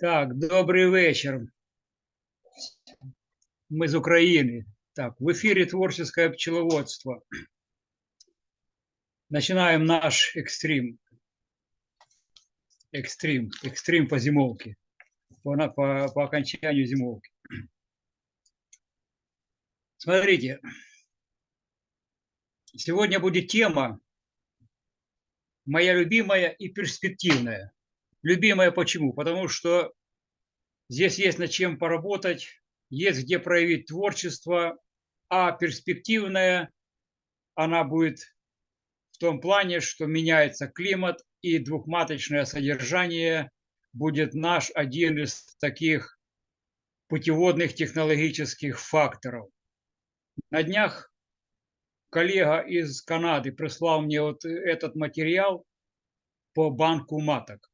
Так, добрий вечір. Ми з України. Так, в эфире творческое пчеловодство. Начинаем наш экстрим. Экстрим, экстрим по зимовке. По, по, по окончанию зимовки. Смотрите, сегодня будет тема моя любимая и перспективная. Любимая почему? Потому что здесь есть над чем поработать, есть где проявить творчество, а перспективная она будет в том плане, что меняется климат и двухматочное содержание будет наш один из таких путеводных технологических факторов. На днях коллега из Канады прислал мне вот этот материал по банку маток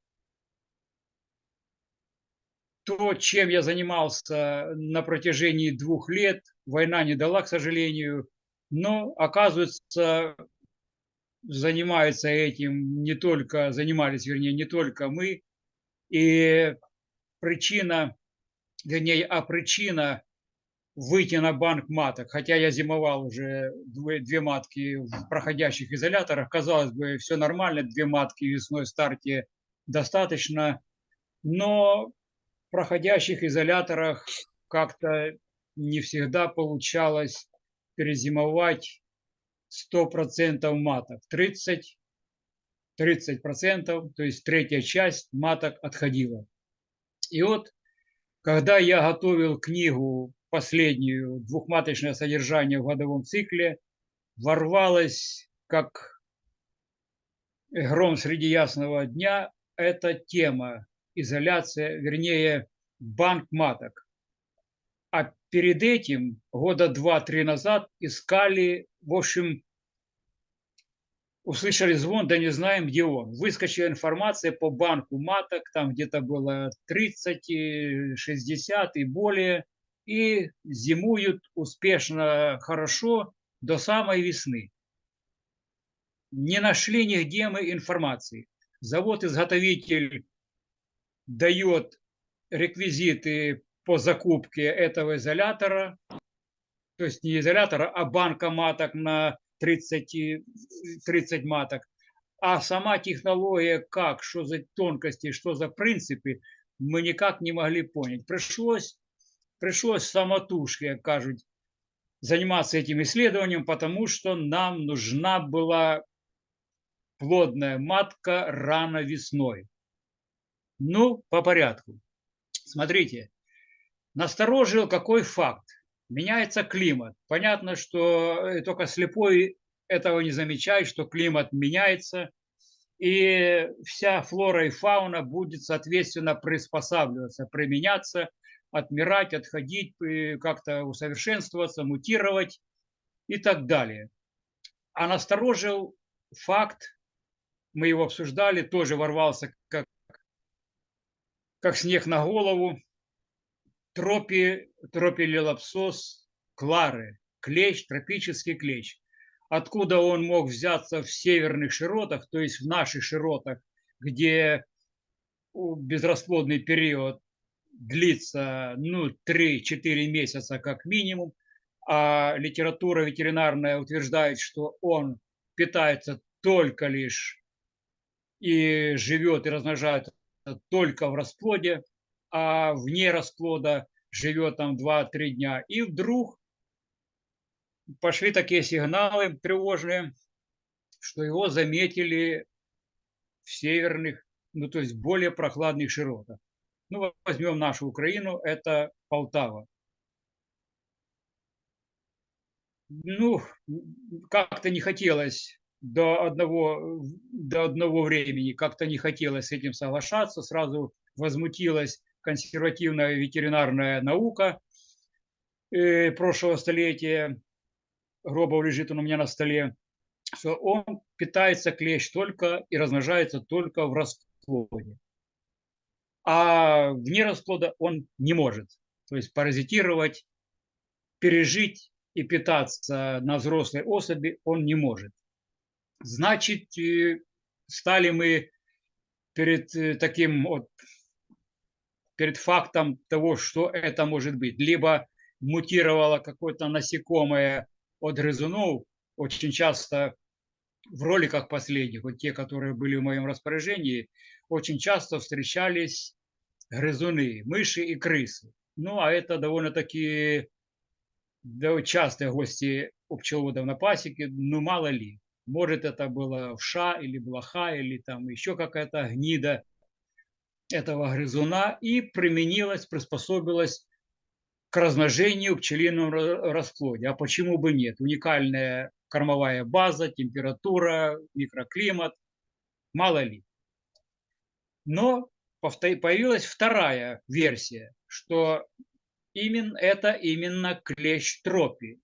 то, чем я занимался на протяжении двух лет, война не дала, к сожалению, но, оказывается, занимается этим не только, занимались, вернее, не только мы, и причина, вернее, а причина выйти на банк маток, хотя я зимовал уже две, две матки в проходящих изоляторах, казалось бы, все нормально, две матки в весной старте достаточно, но проходящих изоляторах как-то не всегда получалось перезимовать 100% маток. 30, 30%, то есть третья часть маток отходила. И вот, когда я готовил книгу последнюю «Двухматочное содержание в годовом цикле», ворвалась как гром среди ясного дня эта тема изоляция, вернее, банк маток. А перед этим, года два-три назад, искали, в общем, услышали звон, да не знаем, где он. Выскочила информация по банку маток, там где-то было 30, 60 и более, и зимуют успешно, хорошо до самой весны. Не нашли нигде мы информации. Завод-изготовитель дает реквизиты по закупке этого изолятора, то есть не изолятора, а банка маток на 30, 30 маток, а сама технология как, что за тонкости, что за принципы, мы никак не могли понять. Пришлось, пришлось самотужки, как кажут, заниматься этим исследованием, потому что нам нужна была плодная матка рано весной. Ну, по порядку. Смотрите, насторожил какой факт. Меняется климат. Понятно, что э, только слепой этого не замечает, что климат меняется, и вся флора и фауна будет, соответственно, приспосабливаться, применяться, отмирать, отходить, э, как-то усовершенствоваться, мутировать и так далее. А насторожил факт, мы его обсуждали, тоже ворвался как как снег на голову, тропи, тропилелапсос клары, клещ, тропический клещ. Откуда он мог взяться в северных широтах, то есть в наших широтах, где безрасплодный период длится ну, 3-4 месяца как минимум, а литература ветеринарная утверждает, что он питается только лишь и живет и размножается только в расплоде, а вне расплода живет там 2-3 дня. И вдруг пошли такие сигналы тревожные, что его заметили в северных, ну то есть более прохладных широтах. Ну, возьмем нашу Украину, это Полтава. Ну, как-то не хотелось до одного, до одного времени как-то не хотелось с этим соглашаться, сразу возмутилась консервативная ветеринарная наука э, прошлого столетия, Гробов лежит он у меня на столе, что он питается клещ только и размножается только в расплоде. А вне расплода он не может. то есть паразитировать, пережить и питаться на взрослой особи он не может. Значит, стали мы перед э, таким вот, перед фактом того, что это может быть. Либо мутировало какое-то насекомое от грызунов, очень часто в роликах последних, вот те, которые были в моем распоряжении, очень часто встречались грызуны, мыши и крысы. Ну, а это довольно-таки частые гости у пчеловодов на пасеке, ну, мало ли. Может, это была вша или блоха, или там еще какая-то гнида этого грызуна, и применилась, приспособилась к размножению в пчелином расплоде. А почему бы нет? Уникальная кормовая база, температура, микроклимат, мало ли. Но появилась вторая версия, что именно это именно клещ тропи.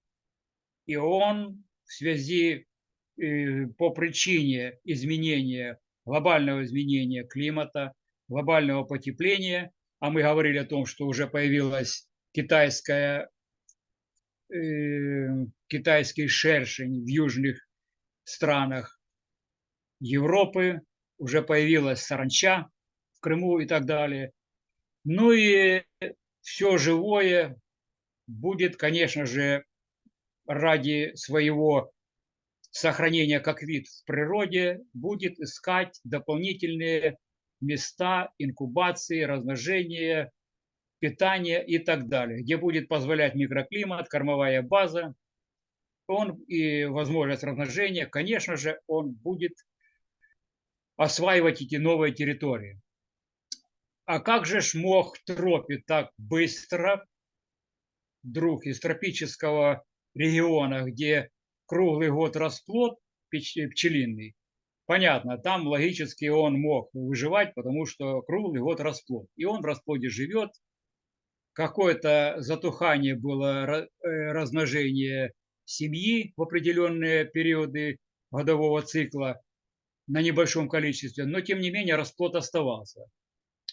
И он в связи э, по причине изменения, глобального изменения климата, глобального потепления, а мы говорили о том, что уже появилась китайская, э, китайский шершень в южных странах Европы, уже появилась саранча в Крыму и так далее. Ну и все живое будет, конечно же, ради своего сохранения как вид в природе, будет искать дополнительные места инкубации, размножения, питания и так далее, где будет позволять микроклимат, кормовая база, он и возможность размножения, конечно же, он будет осваивать эти новые территории. А как же ж мог Тропи так быстро, друг из тропического региона, где круглый год расплод пчелиный, понятно, там логически он мог выживать, потому что круглый год расплод. И он в расплоде живет, какое-то затухание было, э, размножение семьи в определенные периоды годового цикла на небольшом количестве, но тем не менее расплод оставался.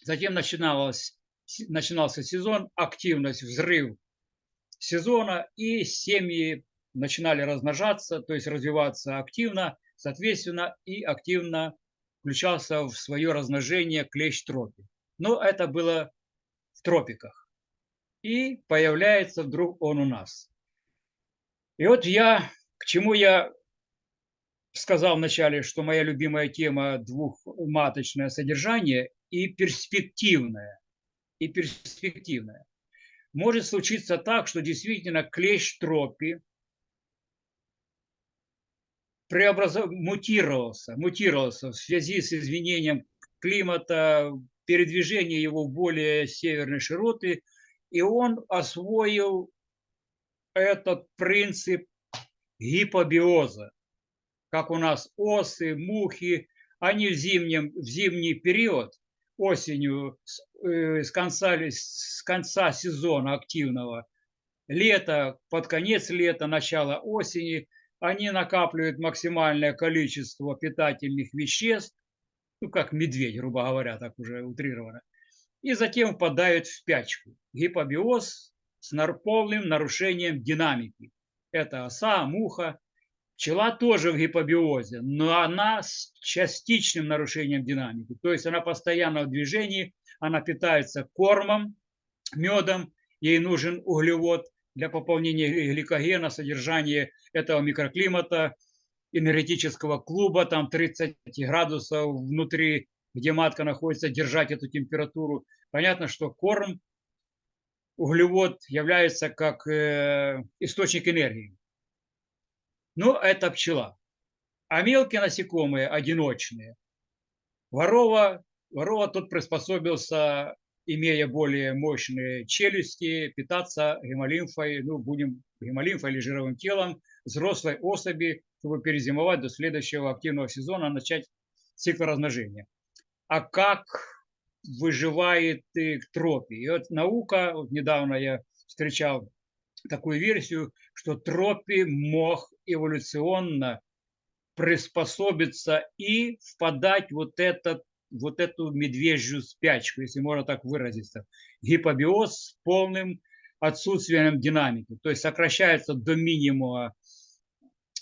Затем начиналось, начинался сезон, активность, взрыв сезона, и семьи начинали размножаться, то есть развиваться активно, соответственно, и активно включался в свое размножение клещ тропи. Но это было в тропиках. И появляется вдруг он у нас. И вот я, к чему я сказал вначале, что моя любимая тема двухматочное содержание и перспективное. И перспективное. Может случиться так, что действительно клещ тропи преобразов... мутировался, мутировался в связи с изменением климата, передвижение его в более северные широты, и он освоил этот принцип гипобиоза, как у нас осы, мухи, они в, зимнем, в зимний период, осенью, с, э, с, конца, с конца сезона активного, лето, под конец лета, начало осени, они накапливают максимальное количество питательных веществ, ну, как медведь, грубо говоря, так уже утрированно, и затем впадают в спячку. Гипобиоз с полным нарушением динамики. Это оса, муха, Пчела тоже в гипобиозе, но она с частичным нарушением динамики. То есть она постоянно в движении, она питается кормом, медом, ей нужен углевод для пополнения гликогена, содержания этого микроклимата, энергетического клуба, там 30 градусов внутри, где матка находится, держать эту температуру. Понятно, что корм, углевод является как э, источник энергии. Ну, это пчела. А мелкие насекомые, одиночные, ворова, ворова тут приспособился, имея более мощные челюсти, питаться гемолимфой, ну, будем гемолимфой или жировым телом взрослой особи, чтобы перезимовать до следующего активного сезона, начать цикл размножения. А как выживает тропи? И вот наука, вот недавно я встречал такую версию, что Тропи мог эволюционно приспособиться и впадать вот этот вот эту медвежью спячку, если можно так выразиться. Гипобиоз с полным отсутствием динамики. То есть сокращается до минимума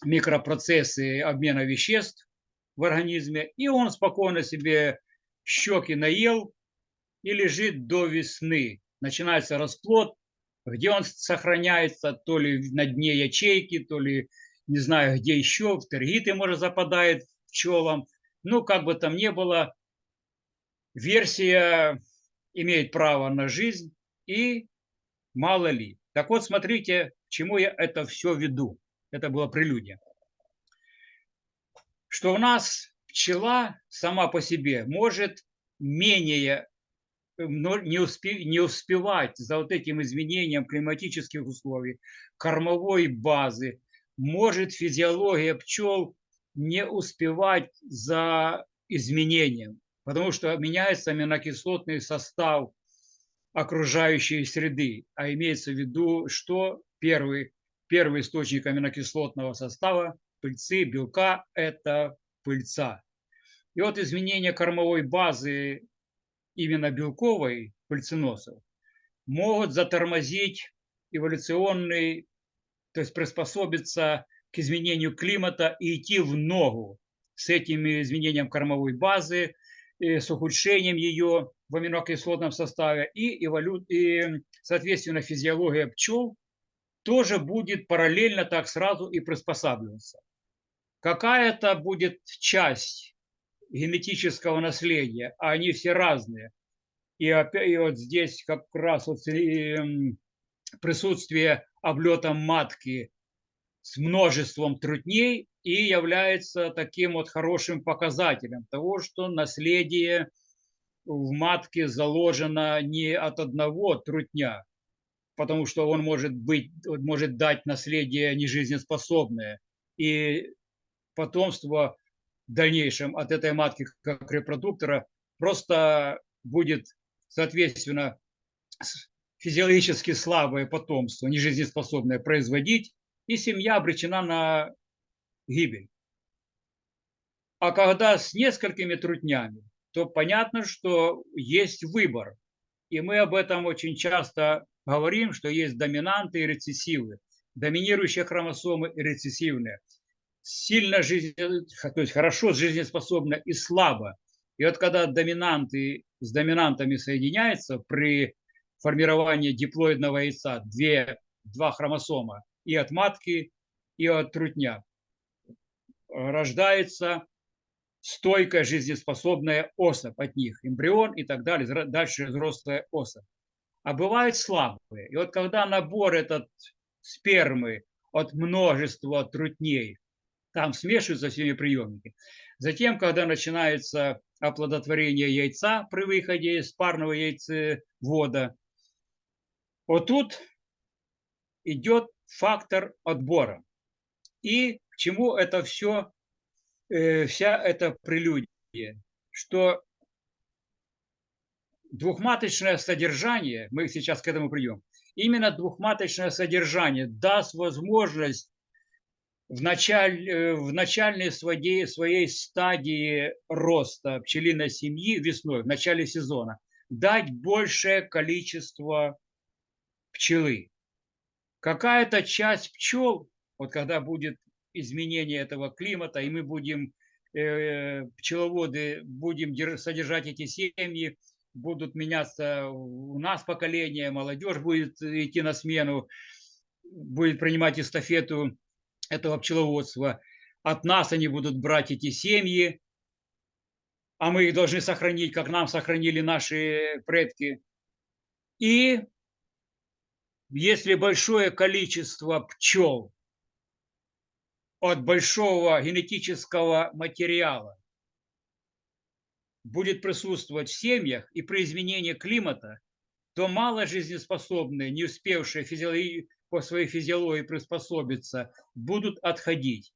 микропроцессы обмена веществ в организме, и он спокойно себе щеки наел и лежит до весны. Начинается расплод, где он сохраняется то ли на дне ячейки, то ли не знаю где еще, в тергиты, может, западает пчелам. Ну, как бы там ни было, версия имеет право на жизнь и мало ли. Так вот, смотрите, к чему я это все веду. Это была прелюдия. Что у нас пчела сама по себе может менее не, успе, не успевать за вот этим изменением климатических условий, кормовой базы, может физиология пчел не успевать за изменением, потому что меняется аминокислотный состав окружающей среды, а имеется в виду, что первый, первый источник аминокислотного состава пыльцы, белка – это пыльца. И вот изменение кормовой базы именно белковой пыльценосов могут затормозить эволюционный, то есть приспособиться к изменению климата и идти в ногу с этим изменением кормовой базы, с ухудшением ее в аминокислотном составе и, эволю... и, соответственно, физиология пчел тоже будет параллельно так сразу и приспосабливаться. Какая-то будет часть генетического наследия, а они все разные. И, опять, и вот здесь как раз вот присутствие облета матки с множеством трутней и является таким вот хорошим показателем того, что наследие в матке заложено не от одного трутня, потому что он может быть, может дать наследие нежизнеспособное. И потомство в дальнейшем от этой матки как репродуктора просто будет, соответственно, физиологически слабое потомство, нежизнеспособное производить, и семья обречена на гибель. А когда с несколькими трутнями, то понятно, что есть выбор. И мы об этом очень часто говорим, что есть доминанты и рецессивы. Доминирующие хромосомы и рецессивные. Сильно жизнь, то есть хорошо жизнеспособно и слабо. И вот когда доминанты с доминантами соединяются при формировании диплоидного яйца, две, два хромосома, и от матки, и от трутня, рождается стойкая жизнеспособная особь от них, эмбрион и так далее, дальше взрослая особь. А бывают слабые. И вот когда набор этот спермы от множества трутней, там смешиваются всеми приемники. Затем, когда начинается оплодотворение яйца при выходе из парного яйцевода, вот тут идет фактор отбора. И к чему это все, э, вся эта прелюдия, что двухматочное содержание, мы сейчас к этому придем, именно двухматочное содержание даст возможность в, началь, э, в начальной своей, своей стадии роста пчелиной семьи весной, в начале сезона, дать большее количество пчелы какая-то часть пчел, вот когда будет изменение этого климата, и мы будем, э, пчеловоды, будем содержать эти семьи, будут меняться у нас поколение, молодежь будет идти на смену, будет принимать эстафету этого пчеловодства. От нас они будут брать эти семьи, а мы их должны сохранить, как нам сохранили наши предки. И если большое количество пчел от большого генетического материала будет присутствовать в семьях и при изменении климата, то мало жизнеспособные, не успевшие физиологии, по своей физиологии приспособиться, будут отходить,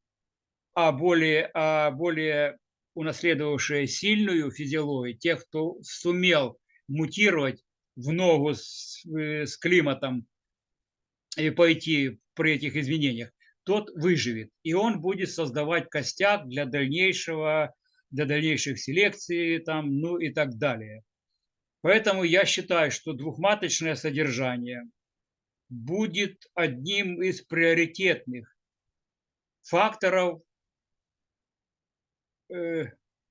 а более, а более унаследовавшие сильную физиологию, тех, кто сумел мутировать в ногу с, э, с климатом пойти при этих изменениях, тот выживет. И он будет создавать костяк для дальнейшего для дальнейших селекций, там, ну и так далее. Поэтому я считаю, что двухматочное содержание будет одним из приоритетных факторов э,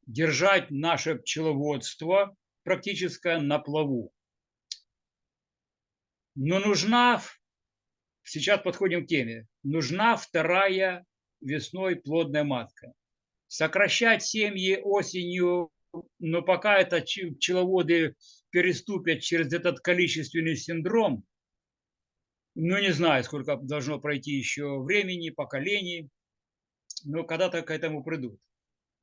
держать наше пчеловодство практически на плаву. Но нужна, сейчас подходим к теме, нужна вторая весной плодная матка. Сокращать семьи осенью, но пока это пчеловоды переступят через этот количественный синдром, ну не знаю, сколько должно пройти еще времени, поколений, но когда-то к этому придут.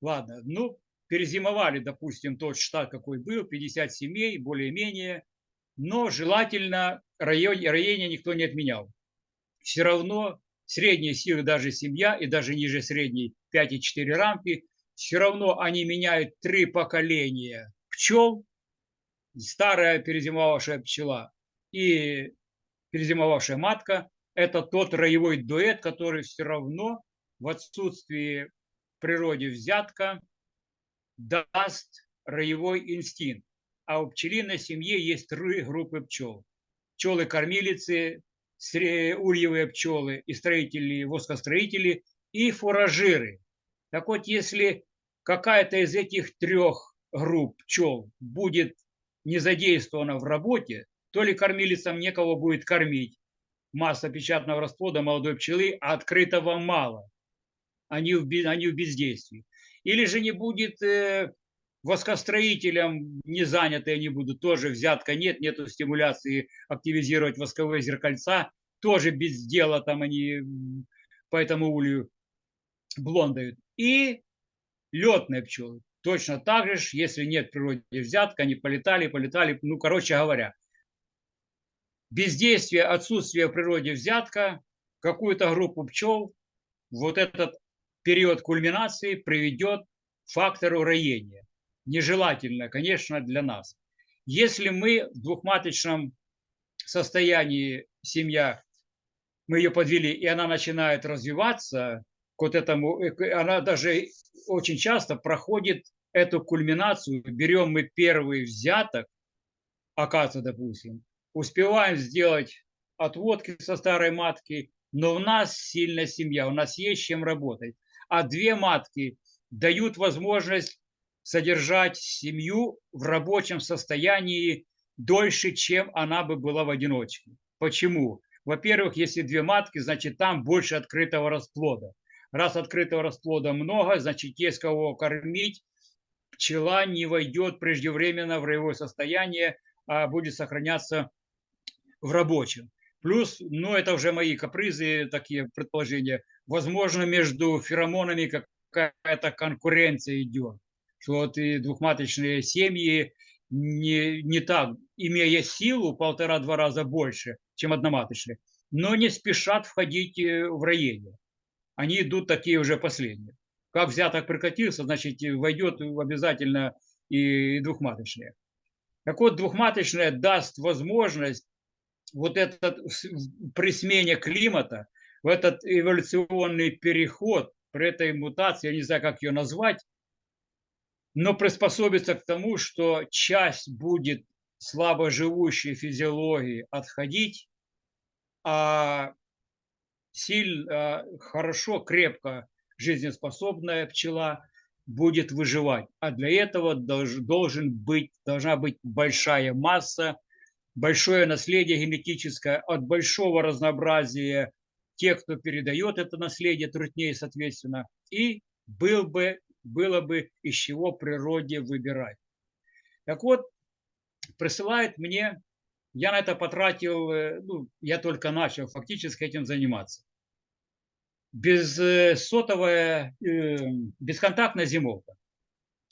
Ладно, ну, перезимовали, допустим, тот штат, какой был, 50 семей, более-менее, но желательно район, роение никто не отменял. Все равно средние силы, даже семья и даже ниже средней 5,4 рамки, все равно они меняют три поколения пчел, старая перезимовавшая пчела и перезимовавшая матка – это тот роевой дуэт, который все равно в отсутствии в природе взятка даст роевой инстинкт. А у пчелиной семьи есть три группы пчел. Пчелы-кормилицы, ульевые пчелы и строители, воскостроители и фуражиры. Так вот, если какая-то из этих трех групп пчел будет не задействована в работе, то ли кормилицам некого будет кормить. Масса печатного расплода молодой пчелы, а открытого мало. Они в, они в бездействии. Или же не будет э, воскостроителям не заняты они будут, тоже взятка нет, нету стимуляции активизировать восковые зеркальца, тоже без дела там они по этому улью блондают. И летные пчелы. Точно так же, если нет природе взятка, они полетали, полетали, ну, короче говоря. Бездействие, отсутствие в природе взятка, какую-то группу пчел, вот этот период кульминации приведет к фактору роения нежелательно, конечно, для нас. Если мы в двухматочном состоянии семья, мы ее подвели, и она начинает развиваться, к вот этому, э, она даже очень часто проходит эту кульминацию. Берем мы первый взяток, оказывается, допустим, успеваем сделать отводки со старой матки, но у нас сильная семья, у нас есть чем работать. А две матки дают возможность содержать семью в рабочем состоянии дольше, чем она бы была в одиночке. Почему? Во-первых, если две матки, значит там больше открытого расплода. Раз открытого расплода много, значит есть кого кормить. Пчела не войдет преждевременно в роевое состояние, а будет сохраняться в рабочем. Плюс, ну это уже мои капризы, такие предположения, возможно между феромонами какая-то конкуренция идет вот и двухматочные семьи не, не так, имея силу полтора-два раза больше, чем одноматочные, но не спешат входить э, в роение. Они идут такие уже последние. Как взяток прекратился, значит, войдет обязательно и двухматочные. Так вот, двухматочная даст возможность вот этот при смене климата, в этот эволюционный переход, при этой мутации, я не знаю, как ее назвать, но приспособиться к тому, что часть будет слабо живущей физиологии отходить, а сильно, хорошо, крепко жизнеспособная пчела будет выживать. А для этого должен быть, должна быть большая масса, большое наследие генетическое от большого разнообразия тех, кто передает это наследие, труднее, соответственно, и был бы было бы из чего природе выбирать. Так вот, присылает мне, я на это потратил, э, ну, я только начал фактически этим заниматься. Без э, сотовая, э, бесконтактная зимовка.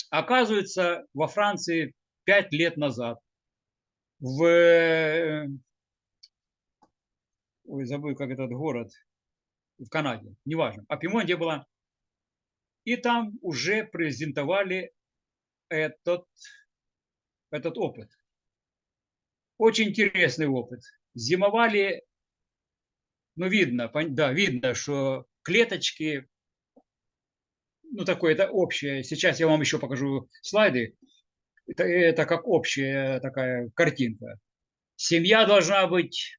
Оказывается, во Франции пять лет назад в ой, забыл, как этот город, в Канаде, неважно, а Пимонде была и там уже презентовали этот, этот опыт. Очень интересный опыт. Зимовали, ну видно, да, видно, что клеточки ну, такое, это общее. Сейчас я вам еще покажу слайды. Это, это как общая такая картинка. Семья должна быть,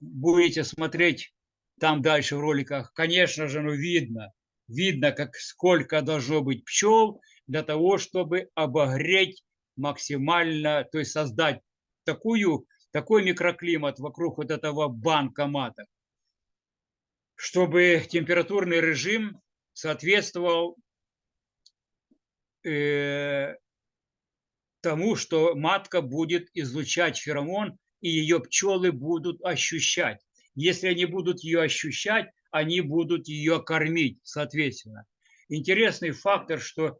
будете смотреть там дальше в роликах, конечно же, ну, видно, видно, как сколько должно быть пчел для того, чтобы обогреть максимально, то есть создать такую, такой микроклимат вокруг вот этого банка маток, чтобы температурный режим соответствовал э, тому, что матка будет излучать феромон, и ее пчелы будут ощущать. Если они будут ее ощущать, они будут ее кормить, соответственно. Интересный фактор, что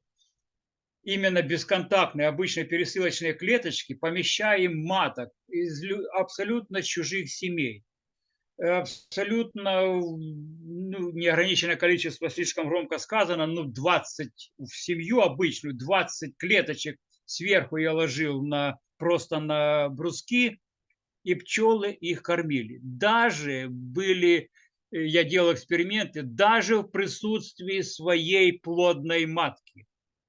именно бесконтактные обычные пересылочные клеточки помещаем маток из абсолютно чужих семей. Абсолютно ну, неограниченное количество, слишком громко сказано, ну 20 в семью обычную, 20 клеточек сверху я ложил на, просто на бруски, и пчелы их кормили. Даже были, э, я делал эксперименты, даже в присутствии своей плодной матки.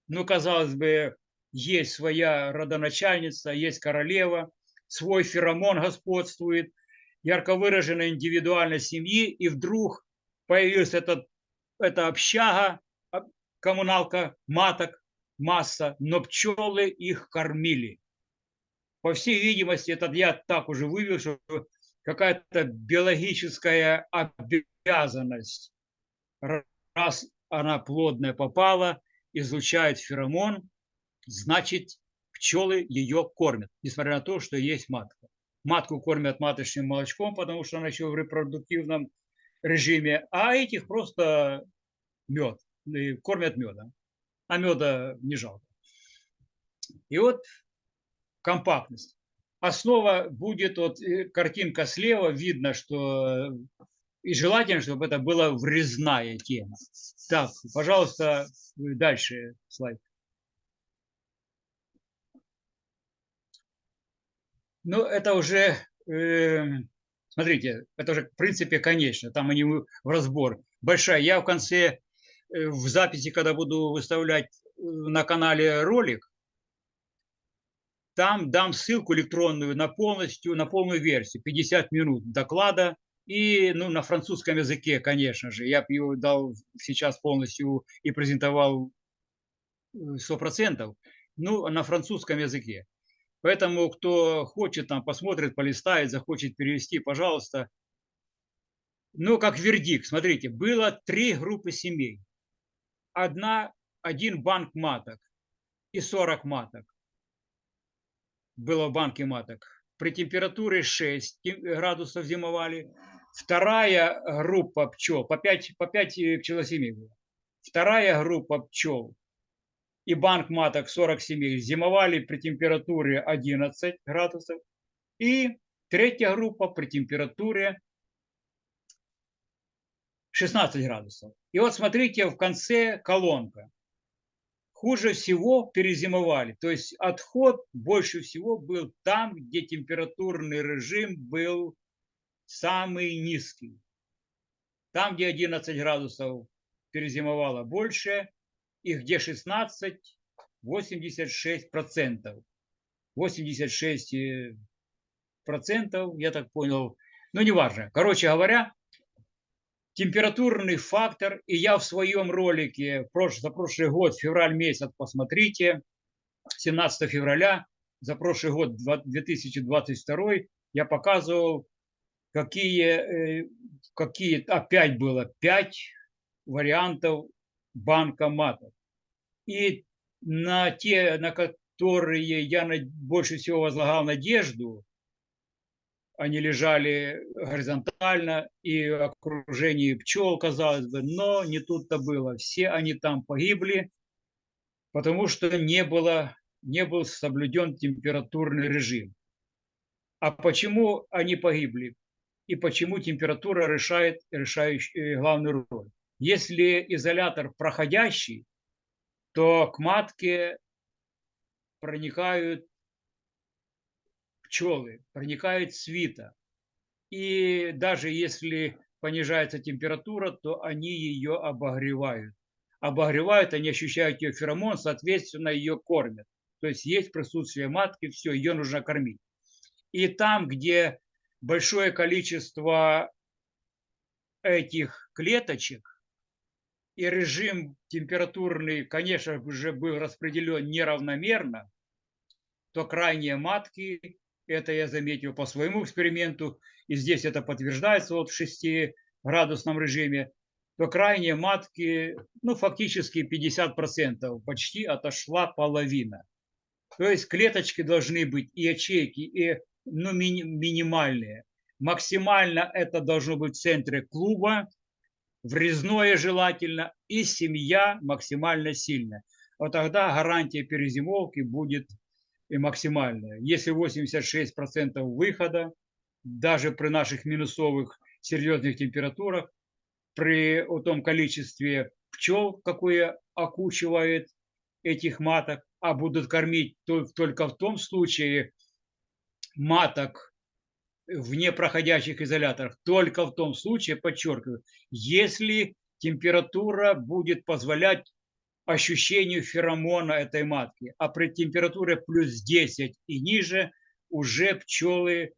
Ну, казалось бы, есть своя родоначальница, есть королева, свой феромон господствует, ярко выраженная индивидуальность семьи, и вдруг появилась этот, эта общага, коммуналка маток, масса, но пчелы их кормили. По всей видимости, этот я так уже вывел, что какая-то биологическая обязанность, раз она плодная попала, излучает феромон, значит, пчелы ее кормят, несмотря на то, что есть матка. Матку кормят маточным молочком, потому что она еще в репродуктивном режиме, а этих просто мед, кормят медом а меда не жалко. И вот компактность. Основа будет, вот э, картинка слева, видно, что и желательно, чтобы это была врезная тема. Так, пожалуйста, дальше слайд. Ну, это уже, э, смотрите, это уже в принципе конечно, там они в разбор. Большая. Я в конце Э, в записи, когда буду выставлять э, на канале ролик, там дам ссылку электронную на полностью, на полную версию, 50 минут доклада и ну, на французском языке, конечно же. Я бы его дал сейчас полностью и презентовал 100%, э, ну, на французском языке. Поэтому, кто хочет, там, посмотрит, полистает, захочет перевести, пожалуйста. Ну, как вердикт, смотрите, было три группы семей одна, один банк маток и 40 маток было в банке маток. При температуре 6 градусов зимовали. Вторая группа пчел, по 5, по 5 пчелосемей было. Вторая группа пчел и банк маток 40 семей зимовали при температуре 11 градусов. И третья группа при температуре 16 градусов. И вот смотрите, в конце колонка. Хуже всего перезимовали. То есть отход больше всего был там, где температурный режим был самый низкий. Там, где 11 градусов перезимовало больше, и где 16, 86 процентов. 86 процентов, я так понял, ну неважно. Короче говоря, температурный фактор, и я в своем ролике за прошлый год, февраль месяц, посмотрите, 17 февраля, за прошлый год, 2022, я показывал, какие, э, какие опять было 5 вариантов банкоматов. И на те, на которые я больше всего возлагал надежду, они лежали горизонтально и в окружении пчел, казалось бы, но не тут-то было. Все они там погибли, потому что не, было, не был соблюден температурный режим. А почему они погибли? И почему температура решает решающую, главную роль? Если изолятор проходящий, то к матке проникают пчелы, проникает свита. И даже если понижается температура, то они ее обогревают. обогревают, они ощущают ее феромон, соответственно, ее кормят. То есть есть присутствие матки, все, ее нужно кормить. И там, где большое количество этих клеточек, и режим температурный, конечно, уже был распределен неравномерно, то крайние матки, это я заметил по своему эксперименту, и здесь это подтверждается вот в 6-градусном режиме, то крайние матки, ну, фактически 50%, почти отошла половина. То есть клеточки должны быть и ячейки, и ну, мини, минимальные. Максимально это должно быть в центре клуба, врезное желательно, и семья максимально сильная. Вот тогда гарантия перезимовки будет максимальная. Если 86% выхода, даже при наших минусовых серьезных температурах, при том количестве пчел, какое окучивает этих маток, а будут кормить только в том случае маток в непроходящих изоляторах, только в том случае, подчеркиваю, если температура будет позволять ощущению феромона этой матки, а при температуре плюс 10 и ниже уже пчелы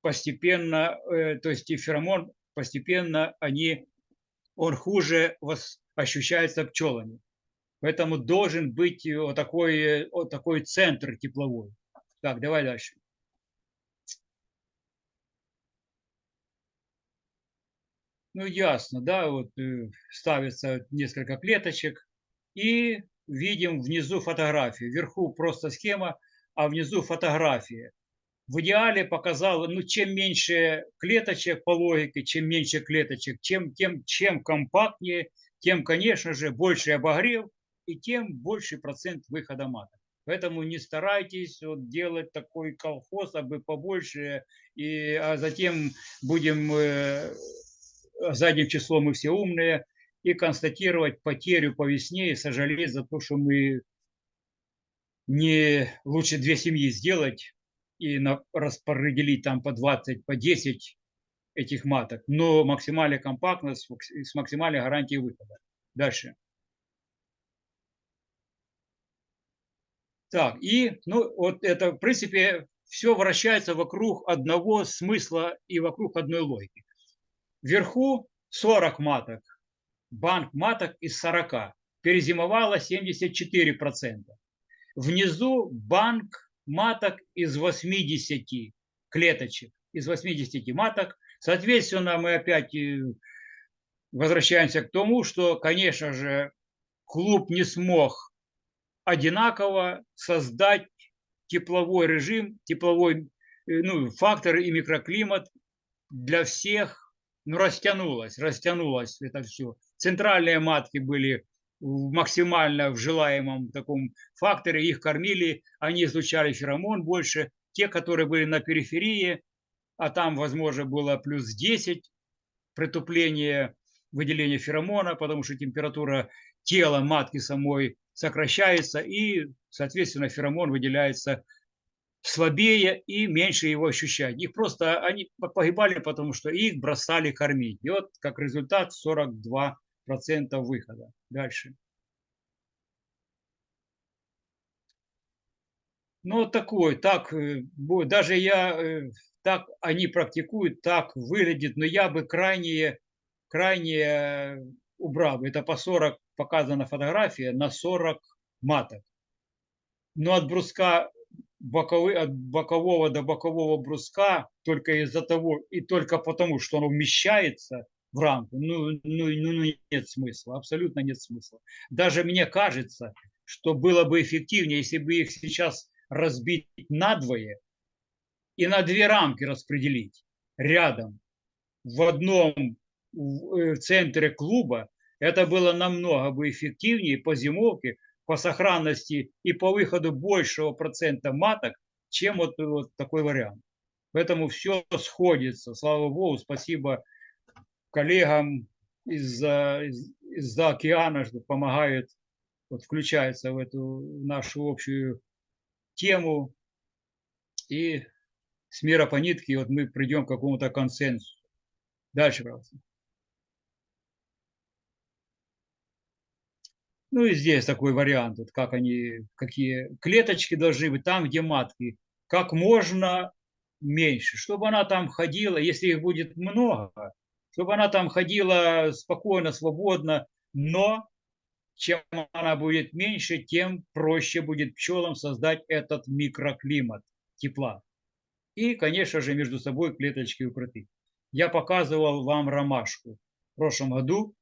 постепенно, э, то есть феромон постепенно они, он хуже ощущается пчелами. Поэтому должен быть вот такой, вот такой центр тепловой. Так, давай дальше. Ну, ясно, да, вот э, ставится несколько клеточек, и видим внизу фотографию. Вверху просто схема, а внизу фотография в идеале показала, ну, чем меньше клеточек по логике, чем меньше клеточек, чем, тем, чем компактнее, тем, конечно же, больше обогрев и тем больше процент выхода маток. Поэтому не старайтесь вот делать такой колхоз, а бы побольше, и, а затем будем э, задним числом мы все умные, и констатировать потерю по весне и сожалеть за то, что мы не лучше две семьи сделать, и на, распределить там по 20, по 10 этих маток, но максимальная компактность с максимальной гарантией выхода. Дальше. Так, и ну, вот это, в принципе, все вращается вокруг одного смысла и вокруг одной логики. Вверху 40 маток, банк маток из 40, перезимовало 74%. Внизу банк маток из 80 клеточек, из 80 маток. Соответственно, мы опять э, возвращаемся к тому, что, конечно же, клуб не смог одинаково создать тепловой режим, тепловой э, ну, фактор и микроклимат для всех, ну, растянулось, растянулось это все. Центральные матки были максимально в желаемом таком факторе, их кормили, они излучали феромон больше. Те, которые были на периферии, а там, возможно, было плюс 10 притупление выделения феромона, потому что температура тела матки самой сокращается, и, соответственно, феромон выделяется слабее и меньше его ощущать. Их просто, они погибали, потому что их бросали кормить. И вот как результат 42 процентов выхода. Дальше. Ну, такой, так, э, даже я, э, так они практикуют, так выглядит, но я бы крайне, крайне убрал. Это по 40 показана фотография, на 40 маток. Но от бруска боковой, от бокового до бокового бруска только из-за того и только потому, что он вмещается в рамку, ну, ну, ну, ну нет смысла, абсолютно нет смысла. Даже мне кажется, что было бы эффективнее, если бы их сейчас разбить надвое и на две рамки распределить рядом в одном в э, центре клуба, это было намного бы эффективнее по зимовке, по сохранности и по выходу большего процента маток, чем вот, вот такой вариант. Поэтому все сходится. Слава Богу, спасибо коллегам из-за из, из океана, что помогают, вот, включаются в эту нашу общую тему. И с мира по нитке вот мы придем к какому-то консенсусу. Дальше, пожалуйста. Ну и здесь такой вариант, вот как они, какие клеточки должны быть там, где матки, как можно меньше, чтобы она там ходила, если их будет много, чтобы она там ходила спокойно, свободно, но чем она будет меньше, тем проще будет пчелам создать этот микроклимат тепла. И, конечно же, между собой клеточки укрыты. Я показывал вам ромашку в прошлом году.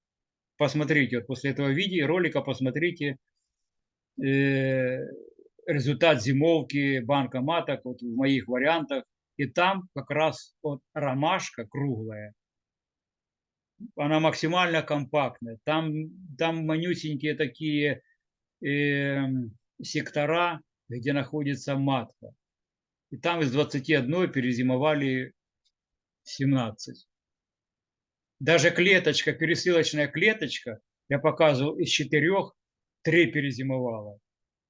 Посмотрите, вот после этого видео, ролика посмотрите э, результат зимовки банка маток вот в моих вариантах. И там как раз вот ромашка круглая, она максимально компактная. Там, там манюсенькие такие э, сектора, где находится матка. И там из 21 перезимовали 17. Даже клеточка, пересылочная клеточка, я показывал, из четырех три перезимовала.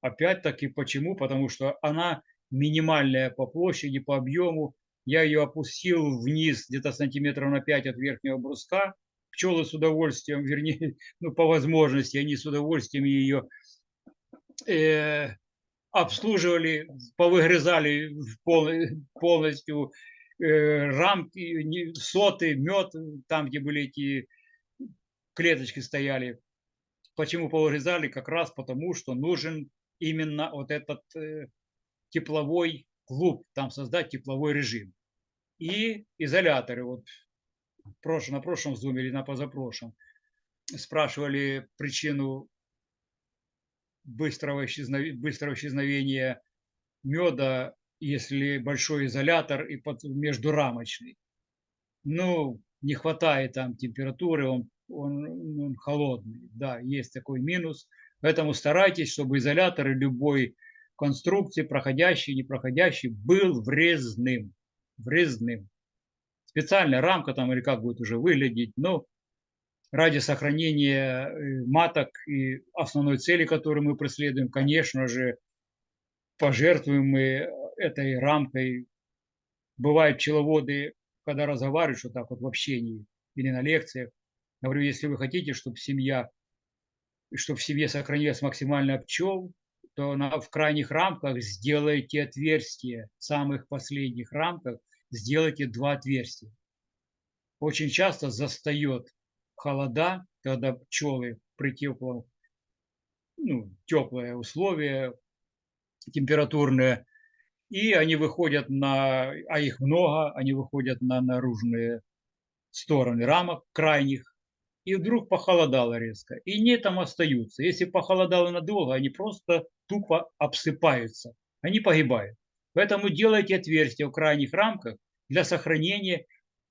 Опять-таки почему? Потому что она минимальная по площади, по объему. Я ее опустил вниз где-то сантиметров на 5 от верхнего бруска. Пчелы с удовольствием, вернее, ну по возможности, они с удовольствием ее э, обслуживали, повыгрызали полностью э, рамки, соты, мед, там, где были эти клеточки стояли. Почему повыгрызали? Как раз потому, что нужен именно вот этот э, тепловой клуб, там создать тепловой режим. И изоляторы, вот на прошлом зуме или на позапрошлом, спрашивали причину быстрого, исчезновения, быстрого исчезновения меда, если большой изолятор и под, междурамочный. Ну, не хватает там температуры, он, он, он холодный. Да, есть такой минус. Поэтому старайтесь, чтобы изолятор любой конструкции, проходящий, непроходящий, был врезным. Врезным. Специальная рамка там или как будет уже выглядеть, но ради сохранения э, маток и основной цели, которую мы преследуем, конечно же, пожертвуем мы этой рамкой. Бывают пчеловоды, когда разговариваешь вот так вот в общении или на лекциях, говорю, если вы хотите, чтобы семья, чтобы в семье сохранилось максимально пчел, то на, в крайних рамках сделайте отверстия, в самых последних рамках сделайте два отверстия. Очень часто застает холода, когда пчелы при теплом, ну, теплые условия температурные, и они выходят на, а их много, они выходят на наружные стороны рамок крайних, и вдруг похолодало резко, и не там остаются. Если похолодало надолго, они просто тупо обсыпаются, они погибают. Поэтому делайте отверстия в крайних рамках для сохранения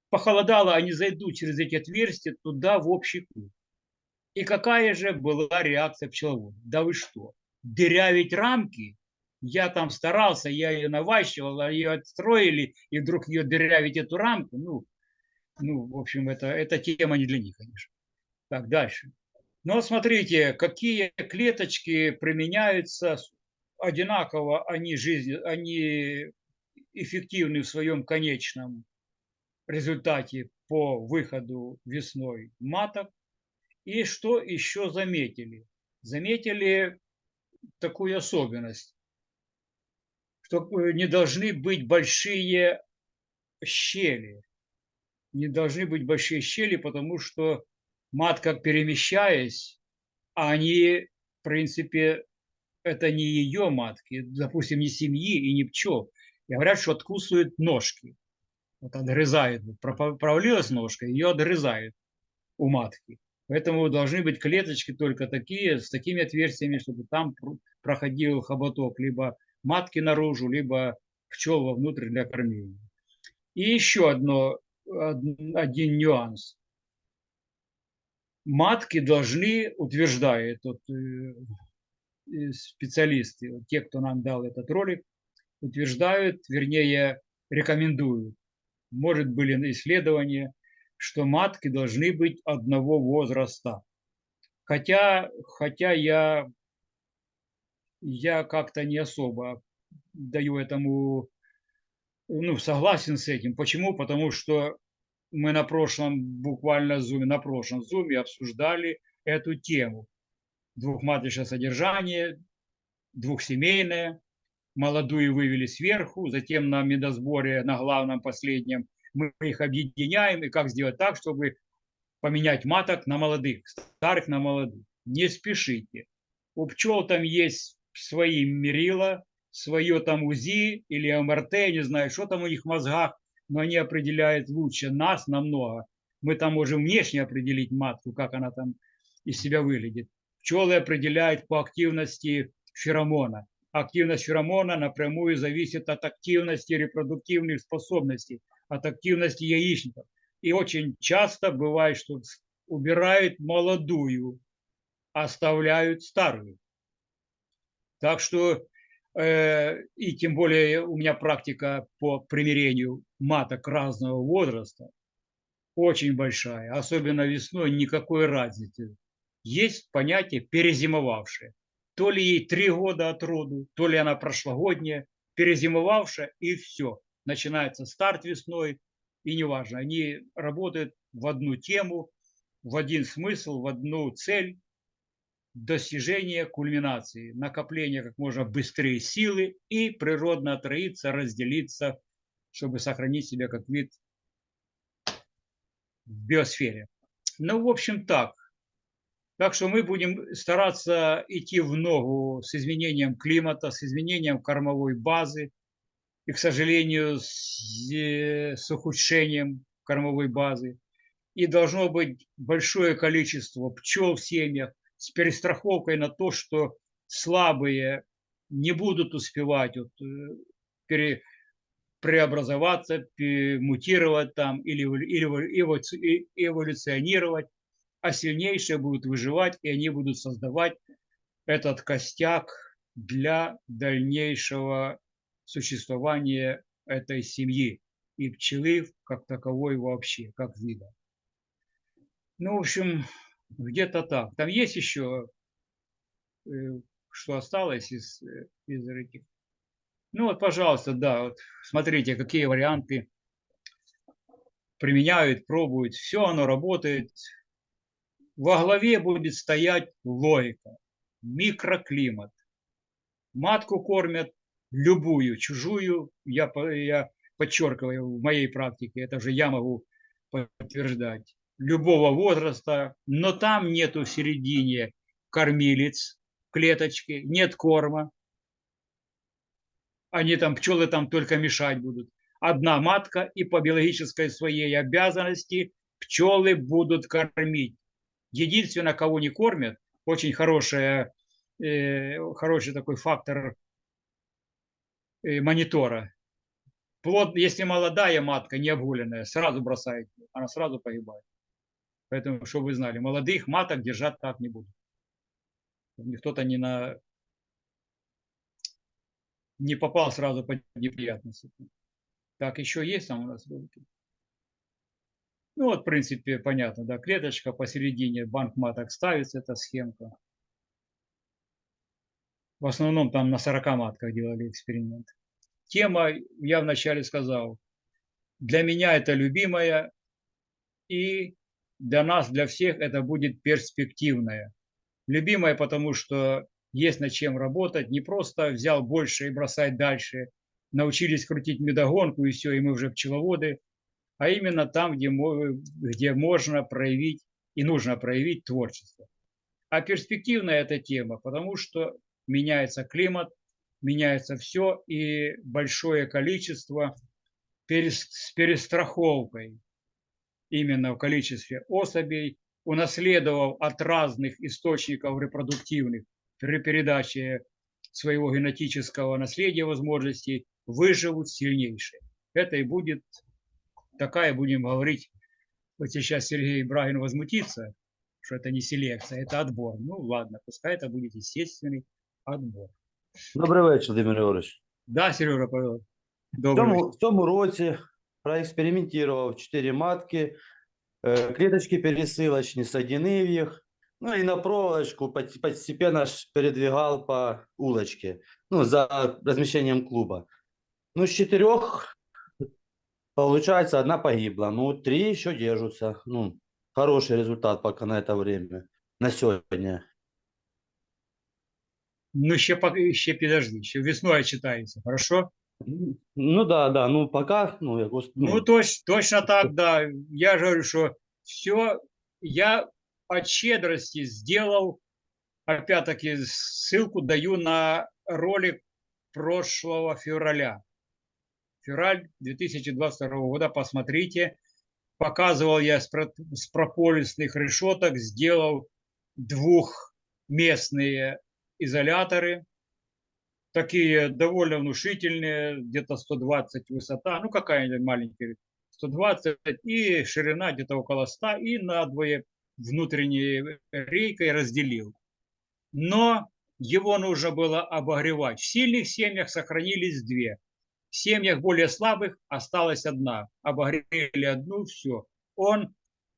похолодало, они зайдут через эти отверстия туда, в общий круг. И какая же была реакция пчеловода? Да вы что, дырявить рамки? Я там старался, я ее наващивал, ее отстроили, и вдруг ее дырявить, эту рамку, ну, ну, в общем, это, это тема не для них, конечно. Так, дальше. Но смотрите, какие клеточки применяются одинаково, они, жизни, они эффективны в своем конечном результате по выходу весной маток. И что еще заметили? Заметили такую особенность, что э, не должны быть большие щели. Не должны быть большие щели, потому что матка, перемещаясь, они, в принципе, это не ее матки, допустим, не семьи и не пчел. Говорят, что откусывают ножки вот отгрызает, провалилась ножка, ее отрезают у матки. Поэтому должны быть клеточки только такие, с такими отверстиями, чтобы там проходил хоботок либо матки наружу, либо пчел вовнутрь для кормления. И еще одно, один нюанс. Матки должны, утверждают вот, э, специалисты, те, кто нам дал этот ролик, утверждают, вернее, рекомендуют может, были исследования, что матки должны быть одного возраста. Хотя, хотя я, я как-то не особо даю этому, ну, согласен с этим. Почему? Потому что мы на прошлом, буквально зуме, на прошлом зуме обсуждали эту тему. Двухматочное содержание, двухсемейное. Молодую вывели сверху, затем на медосборе, на главном последнем, мы их объединяем. И как сделать так, чтобы поменять маток на молодых, старых на молодых. Не спешите. У пчел там есть свои мерила, свое там УЗИ или МРТ, не знаю, что там у них в мозгах, но они определяют лучше нас намного. Мы там можем внешне определить матку, как она там из себя выглядит. Пчелы определяют по активности феромона. Активность феромона напрямую зависит от активности репродуктивных способностей, от активности яичников. И очень часто бывает, что убирают молодую, оставляют старую. Так что, э, и тем более у меня практика по примирению маток разного возраста очень большая, особенно весной никакой разницы. Есть понятие перезимовавшее. То ли ей три года от роду, то ли она прошлогодняя, перезимовавшая и все. Начинается старт весной, и неважно, они работают в одну тему, в один смысл, в одну цель, достижение кульминации, накопление как можно быстрее силы и природно отроиться, разделиться, чтобы сохранить себя как вид в биосфере. Ну, в общем, так. Так что мы будем стараться идти в ногу с изменением климата, с изменением кормовой базы и, к сожалению, с, э, с ухудшением кормовой базы. И должно быть большое количество пчел в семьях, с перестраховкой на то, что слабые не будут успевать вот, э, пере, преобразоваться, мутировать там или, или эволюционировать, а сильнейшие будут выживать, и они будут создавать этот костяк для дальнейшего существования этой семьи и пчелы как таковой вообще, как вида. Ну, в общем, где-то так. Там есть еще, э, что осталось из, э, из этих. Ну вот, пожалуйста, да, вот смотрите, какие варианты применяют, пробуют. Все оно работает. Во главе будет стоять логика, микроклимат. Матку кормят любую, чужую, я, я подчеркиваю в моей практике, это же я могу подтверждать любого возраста, но там нету в середине кормилец клеточки, нет корма. Они там, пчелы там только мешать будут. Одна матка и по биологической своей обязанности пчелы будут кормить. Единственное, кого не кормят, очень хорошая, э, хороший такой фактор э, монитора. Плод, если молодая матка, не обгуленная, сразу бросает, она сразу погибает. Поэтому, чтобы вы знали, молодых маток держать так не будут. Кто-то не на не попал сразу под неприятности. Так, еще есть там у нас ролики? Ну вот, в принципе, понятно, да, клеточка посередине, банк маток ставится, эта схемка. В основном там на 40 матках делали эксперимент. Тема, я вначале сказал, для меня это любимая и для нас, для всех это будет перспективное. Любимое, потому что есть над чем работать. Не просто взял больше и бросать дальше. Научились крутить медогонку и все, и мы уже пчеловоды. А именно там, где, где можно проявить и нужно проявить творчество. А перспективная эта тема, потому что меняется климат, меняется все, и большое количество с перестраховкой именно в количестве особей, унаследовав от разных источников репродуктивных при передаче своего генетического наследия возможностей, выживут сильнейшие. Это и будет такая, будем говорить, вот сейчас Сергей Брагин возмутится, что это не селекция, это отбор. Ну ладно, пускай это будет естественный отбор. Добрий вечір, Дмитро Григорович. Да, Сережа, пожалуйста. В Добрый цьому, вечер. в цьому році проекспериментував 4 матки, е, клеточки пересилочні, соединив їх, ну і на проволочку пот- постепенно ж передвигал по улочке, ну, за размещением клуба. Ну, с четырех, получается, одна погибла, ну, три еще держатся, ну, хороший результат пока на это время, на сегодня. Ну, ще, поки- ще підожди, ще весною читається, хорошо? Ну да, да, ну пока, ну, я гос- Ну, ну, точ, точно так, да. Я же говорю, что все, я от щедрости сделал, опять-таки, ссылку даю на ролик прошлого февраля. Февраль 2022 года, посмотрите. Показывал я с, про- с прополисных решеток, сделал двухместные изоляторы, такие довольно внушительные, где-то 120 высота, ну какая-нибудь маленькая, 120 и ширина где-то около 100, и надвое внутренней рейкой разделил. Но его нужно было обогревать. В сильных семьях сохранились две. В семьях более слабых осталась одна. Обогрели одну, все. Он,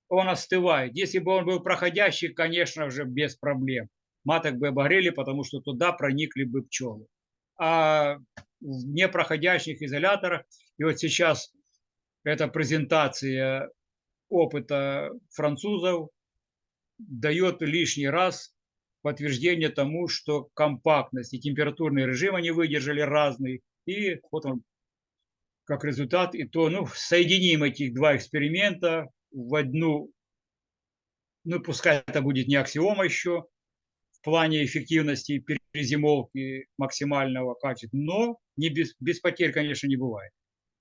он остывает. Если бы он был проходящий, конечно же, без проблем. Маток бы обогрели, потому что туда проникли бы пчелы. А в непроходящих изоляторах, и вот сейчас эта презентация опыта французов дает лишний раз подтверждение тому, что компактность и температурный режим они выдержали разный. И вот он, как результат, и то, ну, соединим этих два эксперимента в одну, ну, пускай это будет не аксиома еще, в плане эффективности перезимовки максимального качества, но не без, без потерь, конечно, не бывает.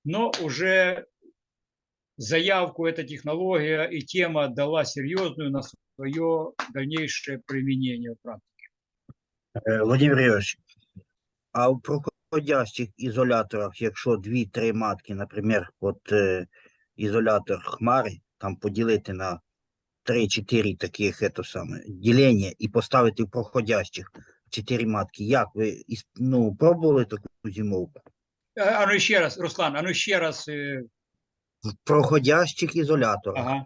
Но уже заявку эта технология и тема дала серьезную на свое дальнейшее применение в практике. Е, Володимир Юрійович, а в проходящих ізоляторах, якщо дві-три матки, наприклад, от е, ізолятор хмари, там поділити на 3-4 таких ето саме, ділення і поставити в проходящих 4 матки, як ви із- ну, пробували таку зимовку? А а ну еще раз, Руслан, а ну еще раз. э, В проходящих ізоляторах, Ага.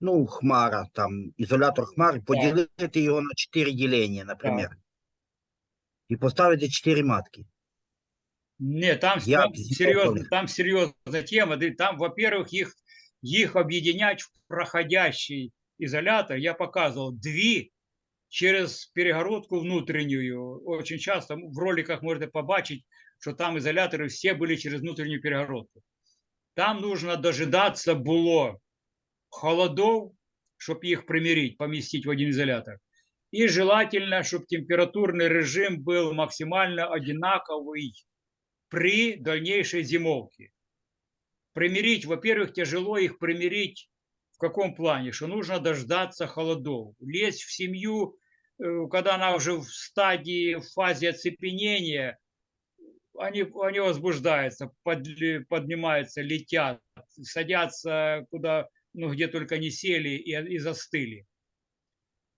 ну, хмара, там, ізолятор хмари, поділити його на 4 ділення, наприклад, і поставити 4 матки. Не, там, Я там, серьезно, там серьезная тема. и Там, во-первых, их, их объединять в проходящий изолятор. Я показывал две через перегородку внутреннюю. Очень часто в роликах можно побачить, что там изоляторы все были через внутреннюю перегородку. Там нужно дожидаться было холодов, чтобы их примирить, поместить в один изолятор. И желательно, чтобы температурный режим был максимально одинаковый при дальнейшей зимовке. Примирить, во-первых, тяжело их примирить в каком плане? Что нужно дождаться холодов. Лезть в семью, э, когда она уже в стадии, в фазе оцепенения, они, они возбуждаются, подли- поднимаются, летят, садятся куда, ну, где только не сели и, и застыли.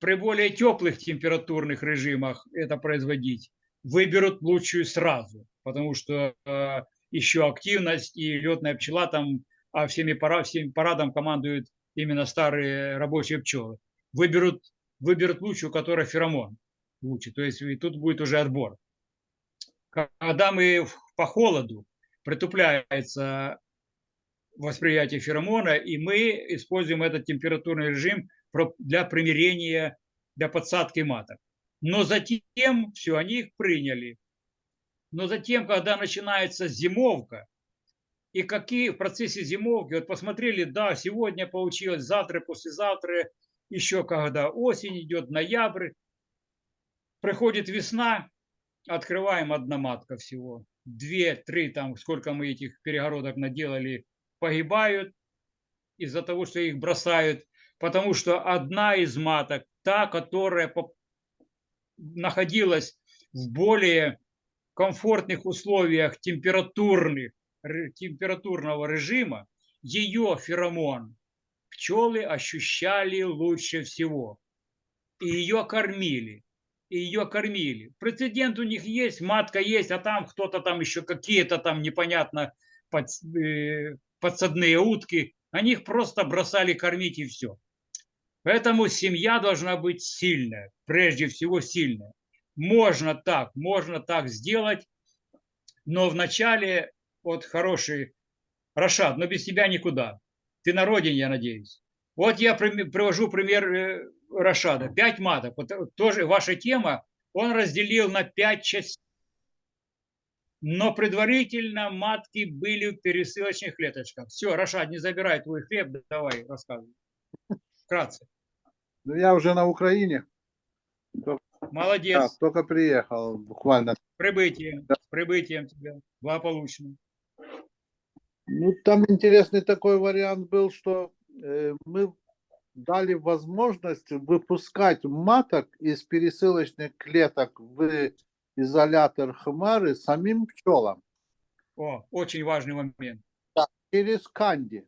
При более теплых температурных режимах это производить выберут лучшую сразу, потому что э, еще активность и летная пчела там, а всеми, пара, всеми парадом командуют именно старые рабочие пчелы. Выберут, выберут лучшую, у которой феромон лучше. То есть и тут будет уже отбор. Когда мы по холоду притупляется восприятие феромона, и мы используем этот температурный режим для примирения, для подсадки маток. Но затем, все, они их приняли. Но затем, когда начинается зимовка, и какие в процессе зимовки, вот посмотрели, да, сегодня получилось, завтра, послезавтра, еще когда осень идет, ноябрь, приходит весна, открываем одноматка всего. Две, три, там, сколько мы этих перегородок наделали, погибают из-за того, что их бросают, потому что одна из маток, та, которая находилась в более комфортных условиях температурных, температурного режима, ее феромон пчелы ощущали лучше всего. И ее кормили. И ее кормили. Прецедент у них есть, матка есть, а там кто-то там еще какие-то там непонятно под, э, подсадные утки. Они их просто бросали кормить и все. Поэтому семья должна быть сильная, прежде всего сильная. Можно так, можно так сделать, но вначале вот хороший Рашад, но без тебя никуда. Ты на родине, я надеюсь. Вот я привожу пример э, Рашада. Пять маток. Вот э, тоже ваша тема он разделил на пять частей. Но предварительно матки были в пересылочных клеточках. Все, Рашад, не забирай твой хлеб, давай рассказывай. Вкратце. Ну, я уже на Украине. Молодец. Так, только приехал буквально. С прибытием. С прибытием тебя. Благополучно. Ну, там интересный такой вариант был, что э, мы дали возможность выпускать маток из пересылочных клеток в изолятор хмары самим пчелам О, очень важный момент. через канди.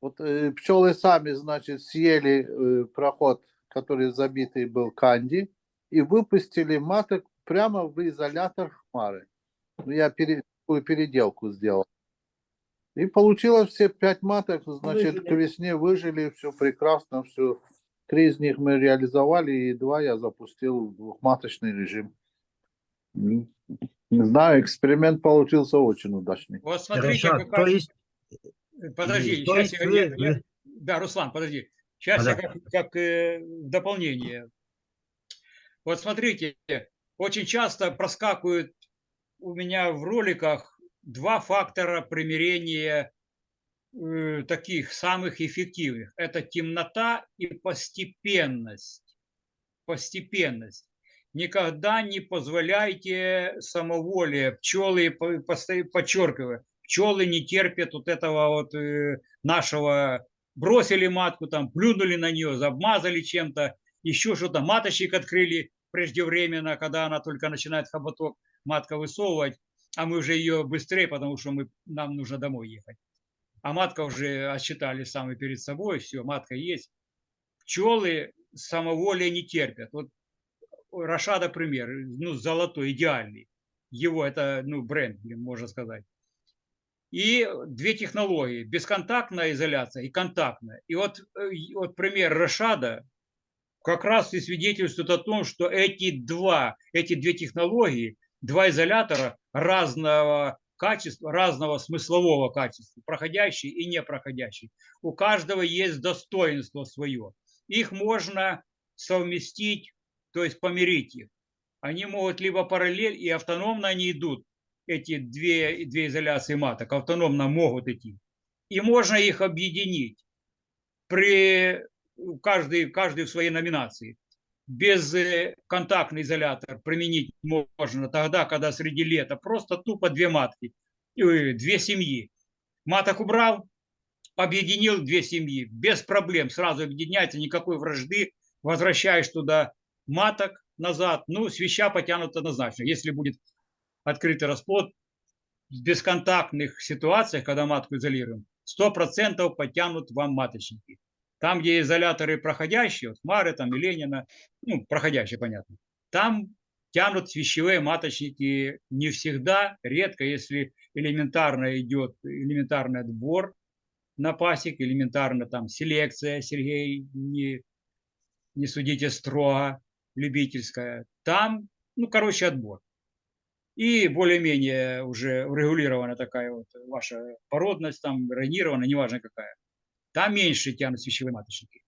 Вот э, пчелы сами, значит, съели э, проход, который забитый был канди, и выпустили маток прямо в изолятор хмары. Ну, я пере- такую переделку сделал. И получилось все пять маток, значит, к весне выжили, все прекрасно, все. Три из них мы реализовали, и два я запустил в двухматочный режим. Не знаю, эксперимент получился очень удачный. Вот смотрите, Рашад, какая- то есть, Подожди, то сейчас есть я, я- я- Да, Руслан, подожди. Сейчас я Да. как, как, э, дополнение. Вот смотрите, очень часто проскакивают у меня в роликах два фактора примирения э, таких самых эффективных. Это темнота и постепенность. Постепенность. Никогда не позволяйте самоволие. Пчелы, подчеркиваю, пчелы не терпят вот этого вот э, нашего, бросили матку, там, плюнули на нее, обмазали чем-то, еще что-то, маточник открыли преждевременно, когда она только начинает хоботок, матка высовывать, а мы уже ее быстрее, потому что мы, нам нужно домой ехать. А матка уже отсчитали сами перед собой, все, матка есть. Пчелы самоволия не терпят. Вот Рашада пример, ну, золотой, идеальный. Его это, ну, бренд, можно сказать. И две технологии, бесконтактная изоляция и контактная. И вот, э, вот пример Рашада как раз и свидетельствует о том, что эти два, эти две технологии, два изолятора разного качества, разного смыслового качества, проходящий и непроходящий. У каждого есть достоинство свое. Их можно совместить, то есть помирить их. Они могут либо параллель и автономно они идут, эти две, две изоляции маток, автономно могут идти. И можно их объединить при каждый, каждый в своей номинации. Без э, изолятор применить можно тогда, когда среди лета просто тупо две матки, э, две семьи. Маток убрал, объединил две семьи, без проблем, сразу объединяется, никакой вражды, возвращаешь туда маток назад, ну, свища потянут однозначно. Если будет открытый расплод, в бесконтактных ситуациях, когда матку изолируем, 100% потянут вам маточники. Там, где изоляторы проходящие, вот Хмары, там, и Ленина, ну, проходящие, понятно, там тянут свящевые маточники не всегда, редко, если элементарно идет элементарный отбор на пасек, элементарно там селекция, Сергей, не, не судите строго, любительская. Там, ну, короче, отбор. И более-менее уже урегулирована такая вот ваша породность, там, ранирована, неважно какая. Там меньше тянут свящевые маточники.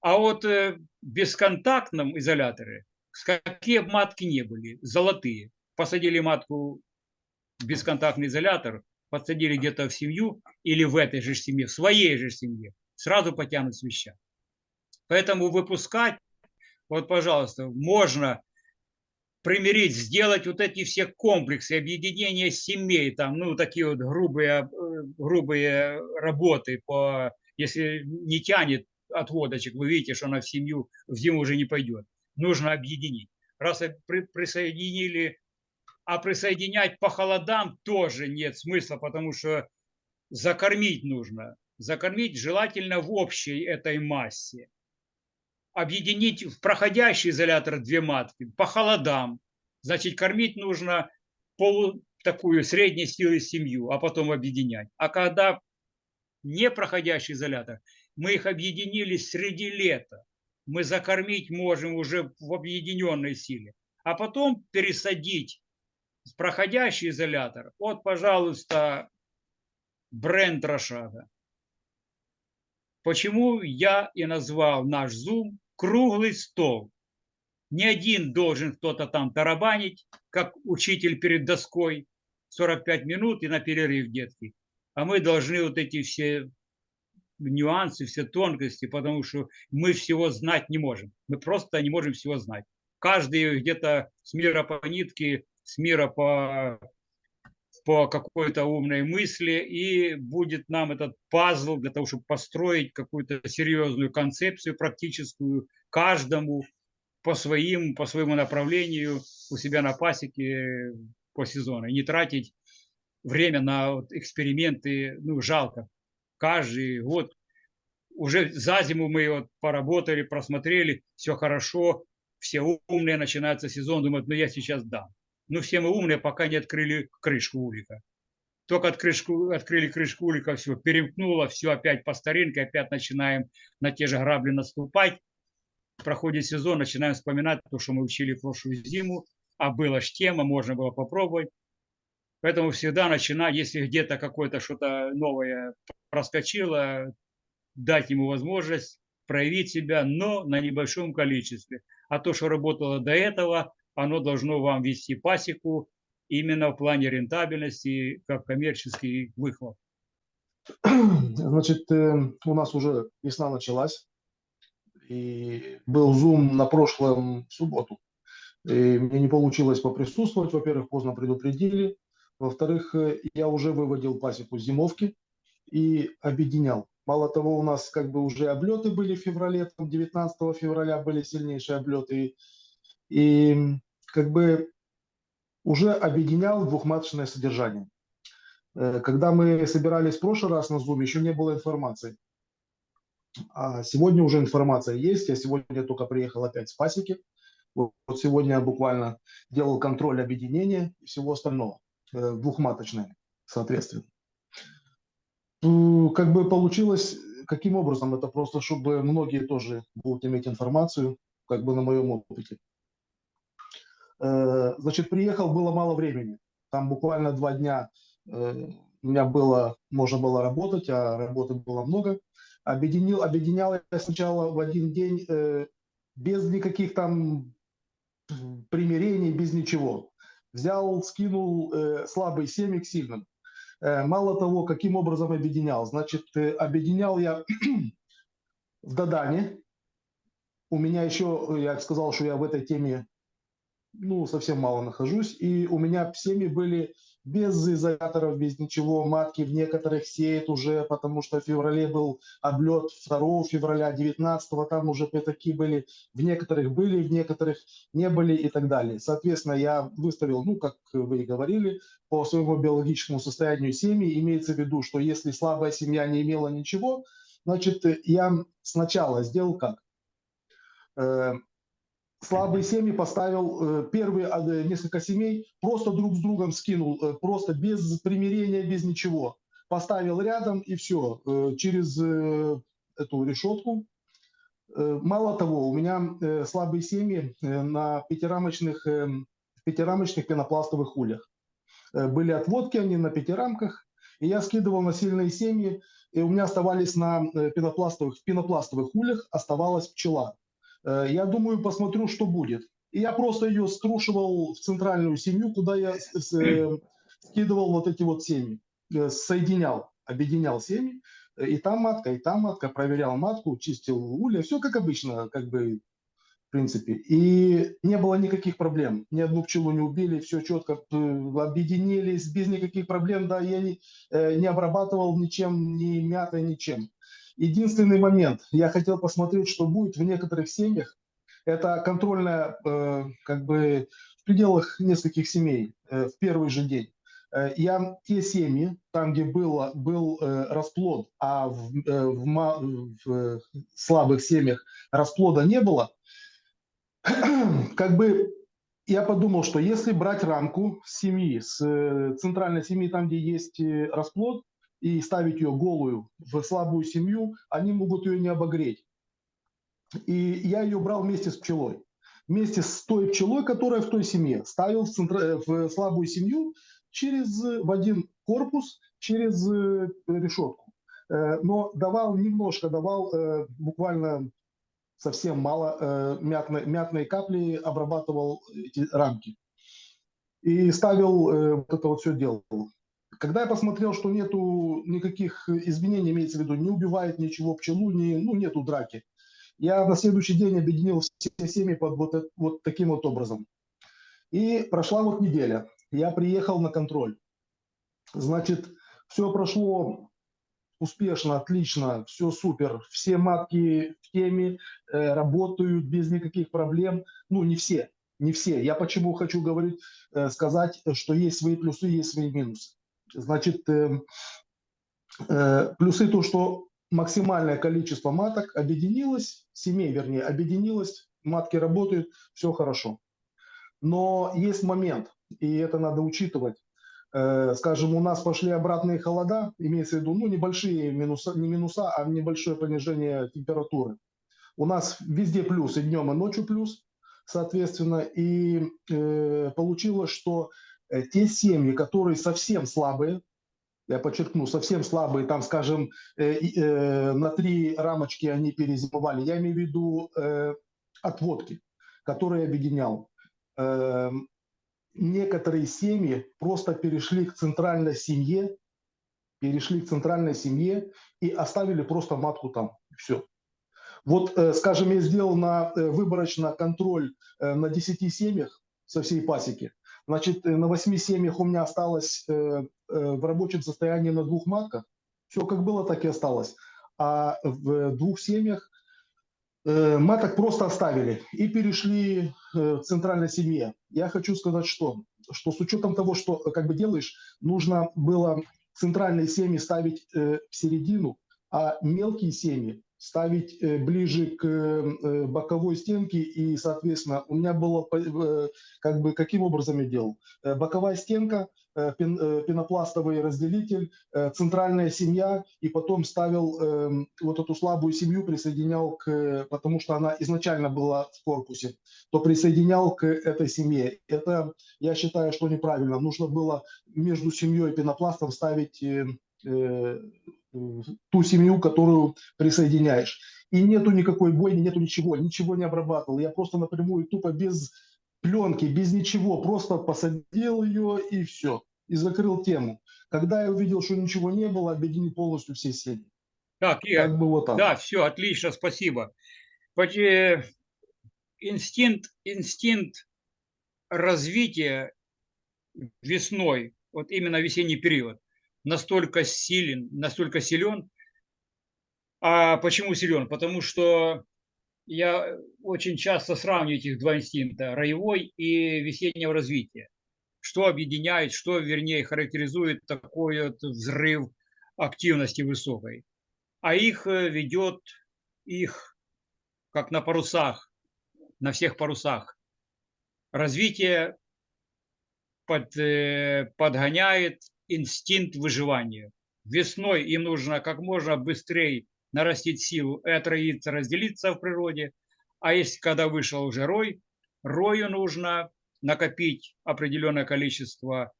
А вот э, в бесконтактном изоляторе, какие матки не были, золотые, посадили матку в бесконтактный изолятор, подсадили где-то в семью или в этой же семье, в своей же семье, сразу потянут свища. Поэтому выпускать, вот, пожалуйста, можно примирить, сделать вот эти все комплексы, объединения семей, там, ну, такие вот грубые, э, грубые работы, по, если не тянет отводочек, вы видите, что она в семью в зиму уже не пойдет. Нужно объединить. Раз при, присоединили, а присоединять по холодам тоже нет смысла, потому что закормить нужно. Закормить желательно в общей этой массе объединить в проходящий изолятор две матки по холодам. Значит, кормить нужно полу, такую средней силы семью, а потом объединять. А когда не проходящий изолятор, мы их объединили среди лета. Мы закормить можем уже в объединенной силе. А потом пересадить в проходящий изолятор. Вот, пожалуйста, бренд Рошада. Почему я и назвал наш Zoom круглый стол? Не один должен кто-то там тарабанить, как учитель перед доской, 45 минут и на перерыв детки. А мы должны вот эти все нюансы, все тонкости, потому что мы всего знать не можем. Мы просто не можем всего знать. Каждый где-то с мира по нитке, с мира по, по какой-то умной мысли, и будет нам этот пазл для того, чтобы построить какую-то серьезную концепцию практическую каждому по своим, по своему направлению у себя на пасеке по сезону. И не тратить время на вот эксперименты, ну, жалко. Каждый год уже за зиму мы вот поработали, просмотрели, все хорошо, все умные, начинается сезон, думают, ну я сейчас дам. Ну все мы умные, пока не открыли крышку улика. Только от открыли крышку улика, все, перемкнуло, все опять по старинке, опять начинаем на те же грабли наступать. Проходит сезон, начинаем вспоминать то, что мы учили прошлую зиму, а была ж тема, можно было попробовать. Поэтому всегда начинаю, если где-то какое-то что-то новое проскочило, дать ему возможность проявить себя, но на небольшом количестве. А то, что работало до этого, оно должно вам вести пасеку именно в плане рентабельности, как коммерческий выхлоп. Значит, э, у нас уже весна началась, и был зум на прошлом субботу. И мне не получилось поприсутствовать. Во-первых, поздно предупредили. Во-вторых, э, я уже выводил пасеку зимовки и объединял. Мало того, у нас как бы уже облеты были в феврале, там 19 февраля были сильнейшие облеты. Как бы уже объединял двухматочное содержание. Э, Когда мы собирались в прошлый раз на Zoom, еще не было информации. А сегодня уже информация есть. Я сегодня только приехал опять с пасеки. Вот сегодня я буквально делал контроль объединения и всего остального. э, Двухматочное, соответственно. Как бы получилось, каким образом? Это просто, чтобы многие тоже будут иметь информацию, как бы на моем опыте. Э, Значит, приехал, было мало времени. Там буквально два дня э, у меня было, можно было работать, а работы было много. Объединил, объединял я сначала в один день э, без никаких там примирений, без ничего. Взял, скинул э, слабый семьи к сильным. Мало того, каким образом объединял. Значит, объединял я в Дадане. У меня еще, я сказал, что я в этой теме ну, совсем мало нахожусь. И у меня семьи были без изоляторов, без ничего. Матки в некоторых сеют уже, потому что в феврале был облет 2 февраля, 19 там уже такие были. В некоторых были, в некоторых не были и так далее. Соответственно, я выставил, ну, как вы и говорили, по своему биологическому состоянию семьи. Имеется в виду, что если слабая семья не имела ничего, значит, я сначала сделал как? Слабые семьи поставил, э, первые э, несколько семей просто друг с другом скинул, э, просто без примирения, без ничего. Поставил рядом и все, через эту решетку. Мало того, у меня слабые семьи на пятирамочных, пятирамочных пенопластовых ульях. Э, Были отводки, они на пятирамках, и я скидывал на сильные семьи, и у меня оставались на пенопластовых, в пенопластовых ульях оставалась пчела. Э, Я думаю, посмотрю, что будет. И я просто ее струшивал в центральную семью, куда я э, скидывал вот эти вот семьи, э, соединял, объединял семьи. И там матка, и там матка, проверял матку, чистил улья, все как обычно, как бы, в принципе. И не было никаких проблем, ни одну пчелу не убили, все четко объединились, без никаких проблем, да, я не, не обрабатывал ничем, ни мятой, ничем. Единственный момент, я хотел посмотреть, что будет в некоторых семьях. Это контрольная, э, как бы в пределах нескольких семей э, в первый же день. Э, Я те семьи, там, где было, был э, расплод, а в, э, в в, э, слабых семьях расплода не было, как бы я подумал, что если брать рамку семьи, с э, центральной семьи, там, где есть э, расплод, и ставить ее голую в слабую семью, они могут ее не обогреть. И я ее брал вместе с пчелой. Вместе с той пчелой, которая в той семье. Ставил в, центра- в слабую семью через, э, в один корпус, через э, решетку. Э, Но давал немножко, давал э, буквально совсем мало, э, мятной, мятные капли обрабатывал эти рамки. И ставил э, вот это вот все делал. Когда я посмотрел, что нету никаких изменений, имеется в виду, не убивает ничего пчелу, не, ну, нету драки, я на следующий день объединил все семьи под вот, вот таким вот образом. И прошла вот неделя. Я приехал на контроль. Значит, все прошло успешно, отлично, все супер. Все матки в теме э, работают без никаких проблем. Ну, не все, не все. Я почему хочу говорить, э, сказать, что есть свои плюсы, есть свои минусы. Значит, э, э, плюсы то, что максимальное количество маток объединилось, семей, вернее, объединилось, матки работают, все хорошо. Но есть момент, и это надо учитывать. Э, Скажем, у нас пошли обратные холода, имеется в виду, ну, небольшие минуса, не минуса, а небольшое понижение температуры. У нас везде плюс, и днем, и ночью плюс, соответственно. И э, получилось, что те семьи, которые совсем слабые, я подчеркну, совсем слабые, там, скажем, э, э, на три рамочки они перезимовали. Я имею в виду э, отводки, которые объединял. Э, некоторые семьи просто перешли к центральной семье, перешли к центральной семье и оставили просто матку там. Все. Вот, э, скажем, я сделал на э, выборочно контроль э, на 10 семьях со всей пасеки. Значит, э, на 8 семьях у меня осталось э, э, в рабочем состоянии на двух матках. Все как было, так и осталось. А в двух семьях маток просто оставили и перешли к центральной семье. Я хочу сказать, что, что с учетом того, что как бы делаешь, нужно было центральные семьи ставить в середину, а мелкие семьи ставить э, ближе к э, боковой стенке. И, соответственно, у меня было э, как бы каким образом я делал? Э, Боковая стенка, э, пен- э, пенопластовый разделитель, э, центральная семья, и потом ставил вот эту слабую семью, присоединял к, потому что она изначально была в корпусе, то присоединял к этой семье. Это, я считаю, что неправильно. Нужно было между семьей и пенопластом ставить э, э, ту семью, которую присоединяешь. И нету никакой бойни, нету ничего, ничего не обрабатывал. Я просто напрямую, тупо без пленки, без ничего, просто посадил ее и все. И закрыл тему. Когда я увидел, что ничего не было, объединил полностью все семьи. Так, Игорь, Как бы вот так. Да, все, отлично, спасибо. Э, Инстинкт, инстинкт развития весной, вот именно весенний период, настолько силен, настолько силен. А почему силен? Потому что я очень часто сравниваю этих два инстинкта, роевой и весеннего развития. Что объединяет, что, вернее, характеризует такой вот взрыв активности высокой. А их э, ведет их, как на парусах, на всех парусах. Развитие под, э, подгоняет инстинкт выживания. Весной им нужно как можно быстрее нарастить силу и отроиться, разделиться в природе. А если когда вышел уже рой, рою нужно накопить определенное количество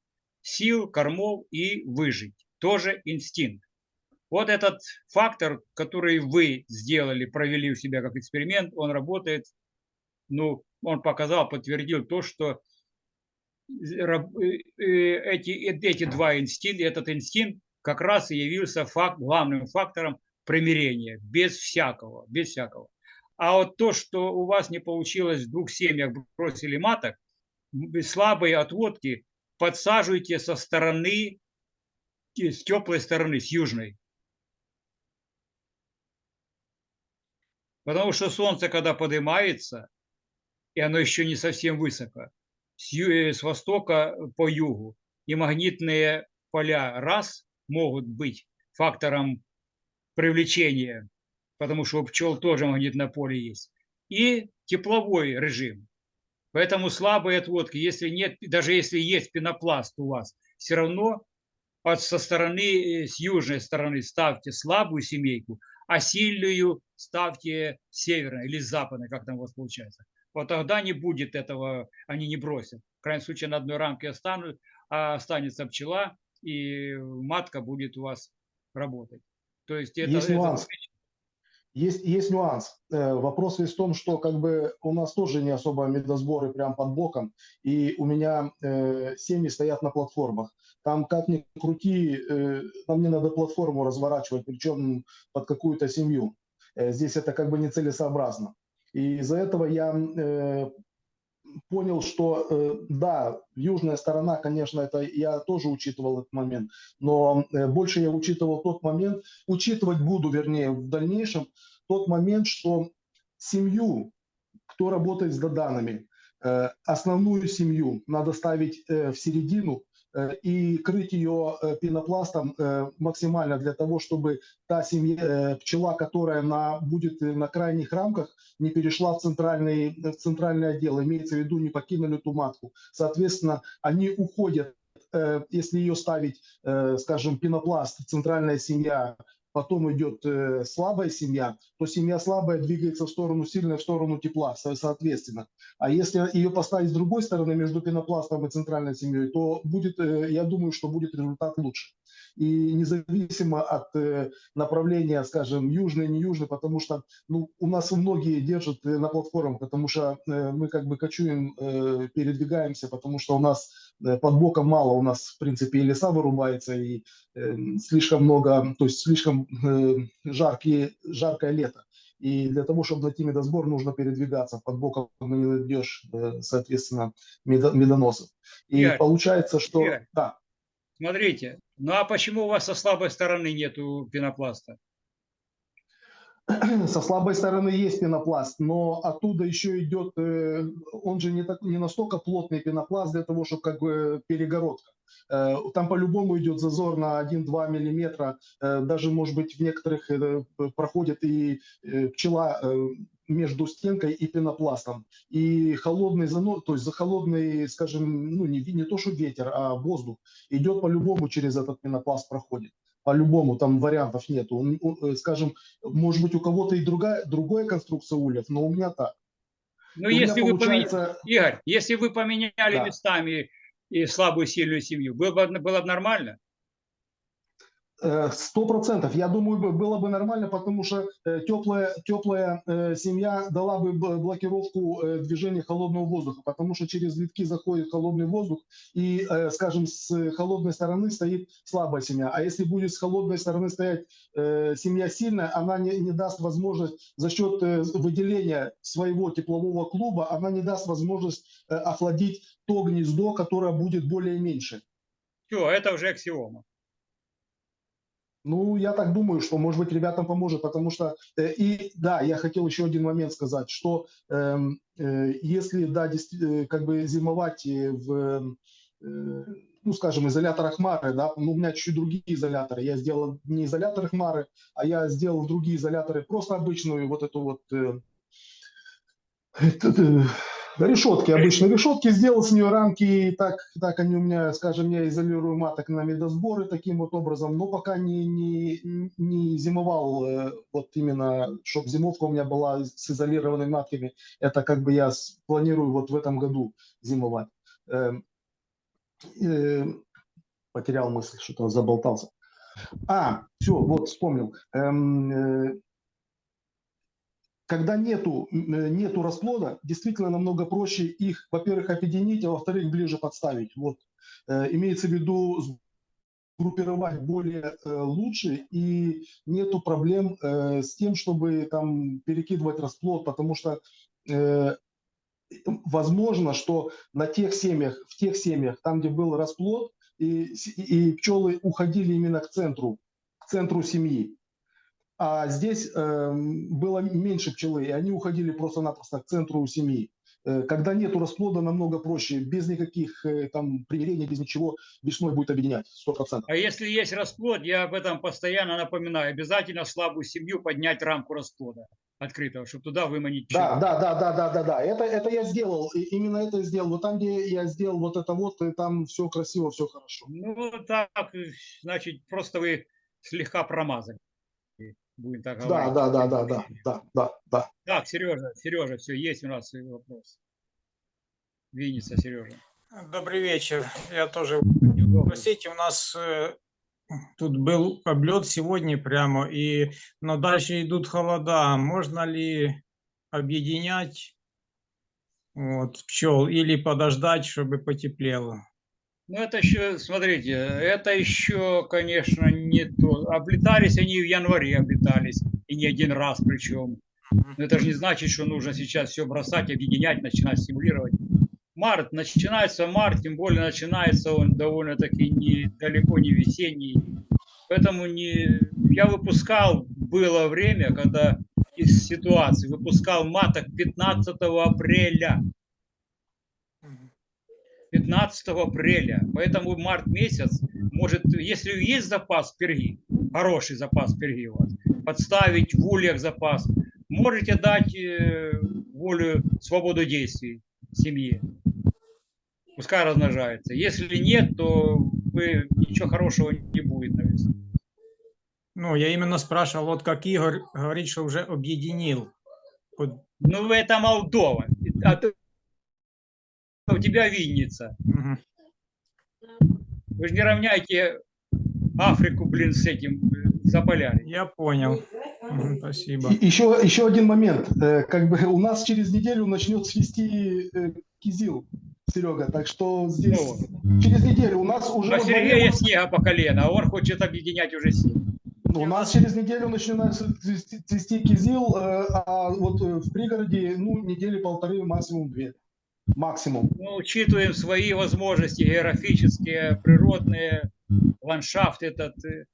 сил, кормов и выжить. Тоже инстинкт. Вот этот фактор, который вы сделали, провели у себя как эксперимент, он работает, ну, он показал, подтвердил то, что эти, э, эти два инстинкта, этот инстинкт как раз и явился факт, главным фактором примирения, без всякого, без всякого. А вот то, что у вас не получилось в двух семьях, бросили маток, слабые отводки, подсаживайте со стороны, э, с теплой стороны, с южной. Потому что солнце, когда поднимается, и оно еще не совсем высоко, с, ю- э, с востока по югу, и магнитные поля раз могут быть фактором привлечения, потому что у пчел тоже магнитное поле есть, и тепловой режим. Поэтому слабые отводки, если нет, даже если есть пенопласт у вас, все равно от, со стороны, э, с южной стороны ставьте слабую семейку, а сильную ставьте северной или западной, как там у вас получается. Вот тогда не будет этого, они не бросят. В крайнем случае на одной рамке останут, а останется пчела, и матка будет у вас работать. То есть это, Есть это нюанс. Есть, есть нюанс. Э, Вопрос весь в том, что как бы у нас тоже не особо медосборы прям под боком, и у меня э, семьи стоят на платформах. Там как ни крути, э, нам не надо платформу разворачивать, причем под какую-то семью. Э, Здесь это как бы нецелесообразно. И из-за этого я э, понял, что э, да, южная сторона, конечно, это я тоже учитывал этот момент, но э, больше я учитывал тот момент, учитывать буду, вернее, в дальнейшем, тот момент, что семью, кто работает с доданами, э, основную семью надо ставить э, в середину и крыть ее э, пенопластом э, максимально для того, чтобы та семья, э, пчела, которая на, будет э, на крайних рамках, не перешла в центральный, в центральный отдел, имеется в виду, не покинули ту матку. Соответственно, они уходят, э, если ее ставить, э, скажем, пенопласт, центральная семья, потом идет э, слабая семья, то семья слабая двигается в сторону сильной, в сторону тепла, со- соответственно. А если ее поставить с другой стороны, между пенопластом и центральной семьей, то будет, э, я думаю, что будет результат лучше. И независимо от э, направления, скажем, южный, не южный, потому что ну, у нас многие держат э, на платформах, потому что э, мы как бы кочуем, передвигаемся, потому что у нас под боком мало, у нас, в принципе, и леса вырубается, и слишком много, то есть слишком жаркие, жаркое лето. И для того, чтобы найти медосбор, нужно передвигаться. Под боком не найдешь, соответственно, медо- медоносов. И Игорь, получается, что... Игорь. Да, Смотрите, ну а почему у вас со слабой стороны нету пенопласта? со слабой стороны есть пенопласт, но оттуда еще идет, э, он же не, так, не настолько плотный пенопласт для того, чтобы как бы перегородка. Э, Там по-любому идет зазор на 1-2 миллиметра, э, даже, может быть, в некоторых проходит и пчела между стенкой и пенопластом. И холодный занос, то есть за холодный, скажем, ну не, не то, что ветер, а воздух идет по-любому через этот пенопласт проходит. По-любому, там вариантов нету. Он, он, э, скажем, может быть, у кого-то и другая, другая конструкция ульев, но у меня так. Ну, У меня если вы поменяли, получается, Игорь, если вы поменяли Да. местами и слабую, сильную семью, было бы, было бы нормально? Э, Сто процентов. Я думаю, бы- было бы нормально, потому что э, теплая, теплая э, семья дала бы блокировку движения холодного воздуха, потому что через витки заходит холодный воздух, и, скажем, с холодной стороны стоит слабая семья. А если будет с холодной стороны стоять семья сильная, она не, не даст возможность за счет выделения своего теплового клуба, она не даст возможность охладить то гнездо, которое будет более меньше. Все, это уже аксиома. Ну, я так думаю, что, может быть, ребятам поможет, потому что... э, и да, я хотел еще один момент сказать, что эм, э, если, да, э, как бы зимовать э, в, э, ну, скажем, изоляторах Хмары, да, ну, у меня чуть-чуть другие изоляторы. Я сделал не изоляторы Хмары, а я сделал другие изоляторы, просто обычную вот эту вот... э, э, решетки, обычные решетки, сделал с нее рамки, и так, так они у меня, скажем, я изолирую маток на медосборы таким вот образом, но пока не, не, не зимовал, э, вот именно, чтобы зимовка у меня была с изолированными матками, это как бы я планирую вот в этом году зимовать. Эм, э, Потерял мысль, что-то заболтался. А, все, вот вспомнил. Эм, э, когда нету, э, нету расплода, действительно намного проще их, во-первых, объединить, а во-вторых, ближе подставить. Вот. Э, Имеется в виду группировать более э, лучше, и нету проблем с тем, чтобы там перекидывать расплод, потому что возможно, что на тех семьях, в тех семьях, там, где был расплод, и, и пчелы уходили именно к центру, к центру семьи. А здесь эм, было меньше пчелы, и они уходили просто-напросто к центру семьи. Э, Когда нету расплода, намного проще, без никаких э, там примирений, без ничего, весной будет объединять, 100%. А если есть расплод, я об этом постоянно напоминаю, обязательно слабую семью поднять рамку расплода открытого, чтобы туда выманить Да, пчелу. да, да, да, да, да, да. Это, это я сделал. И именно это я сделал. Вот там, где я сделал вот это вот, и там все красиво, все хорошо. Ну, так, э, значит, просто вы слегка промазали. Будем так Да, говорить. да, да, да, да, да, да, да. Так, Сережа, Сережа, все, есть у нас вопрос. Винница, Сережа. Добрый вечер. Я тоже. Простите, у нас э, тут был облет сегодня прямо, и, но дальше идут холода. Можно ли объединять вот, пчел или подождать, чтобы потеплело? Ну, это еще, смотрите, это еще, конечно, не то. Облетались они в январе, облетались, и не один раз причем. Но это же не значит, что нужно сейчас все бросать, объединять, начинать стимулировать. Март, начинается март, тем более начинается он довольно-таки не, далеко не весенний. Поэтому не, я выпускал, было время, когда из ситуации выпускал маток 15 апреля. 15 апреля. Поэтому март месяц, может, если есть запас перги, хороший запас перги у вас, подставить в ульях запас, можете дать э, волю, свободу действий семье. Пускай размножается. Если нет, то вы, ничего хорошего не будет на весну. Ну, я именно спрашивал, вот как Игорь говорит, что уже объединил. Ну, это Молдова. А ты- у тебя винница. Вы же не равняйте Африку, блин, с этим Заполярье. Я понял. Спасибо. И еще, еще один момент. Э, Как бы у нас через неделю начнет свести э, кизил, Серега. Так что здесь Ну, через неделю у нас уже а Сергея снега по колено, а он хочет объединять уже силы. у нас через неделю начинается цвести, цвести кизил, э, а вот в пригороде ну недели полторы, максимум две, максимум. Мы учитываем свои возможности географические, природные, ландшафт этот. э,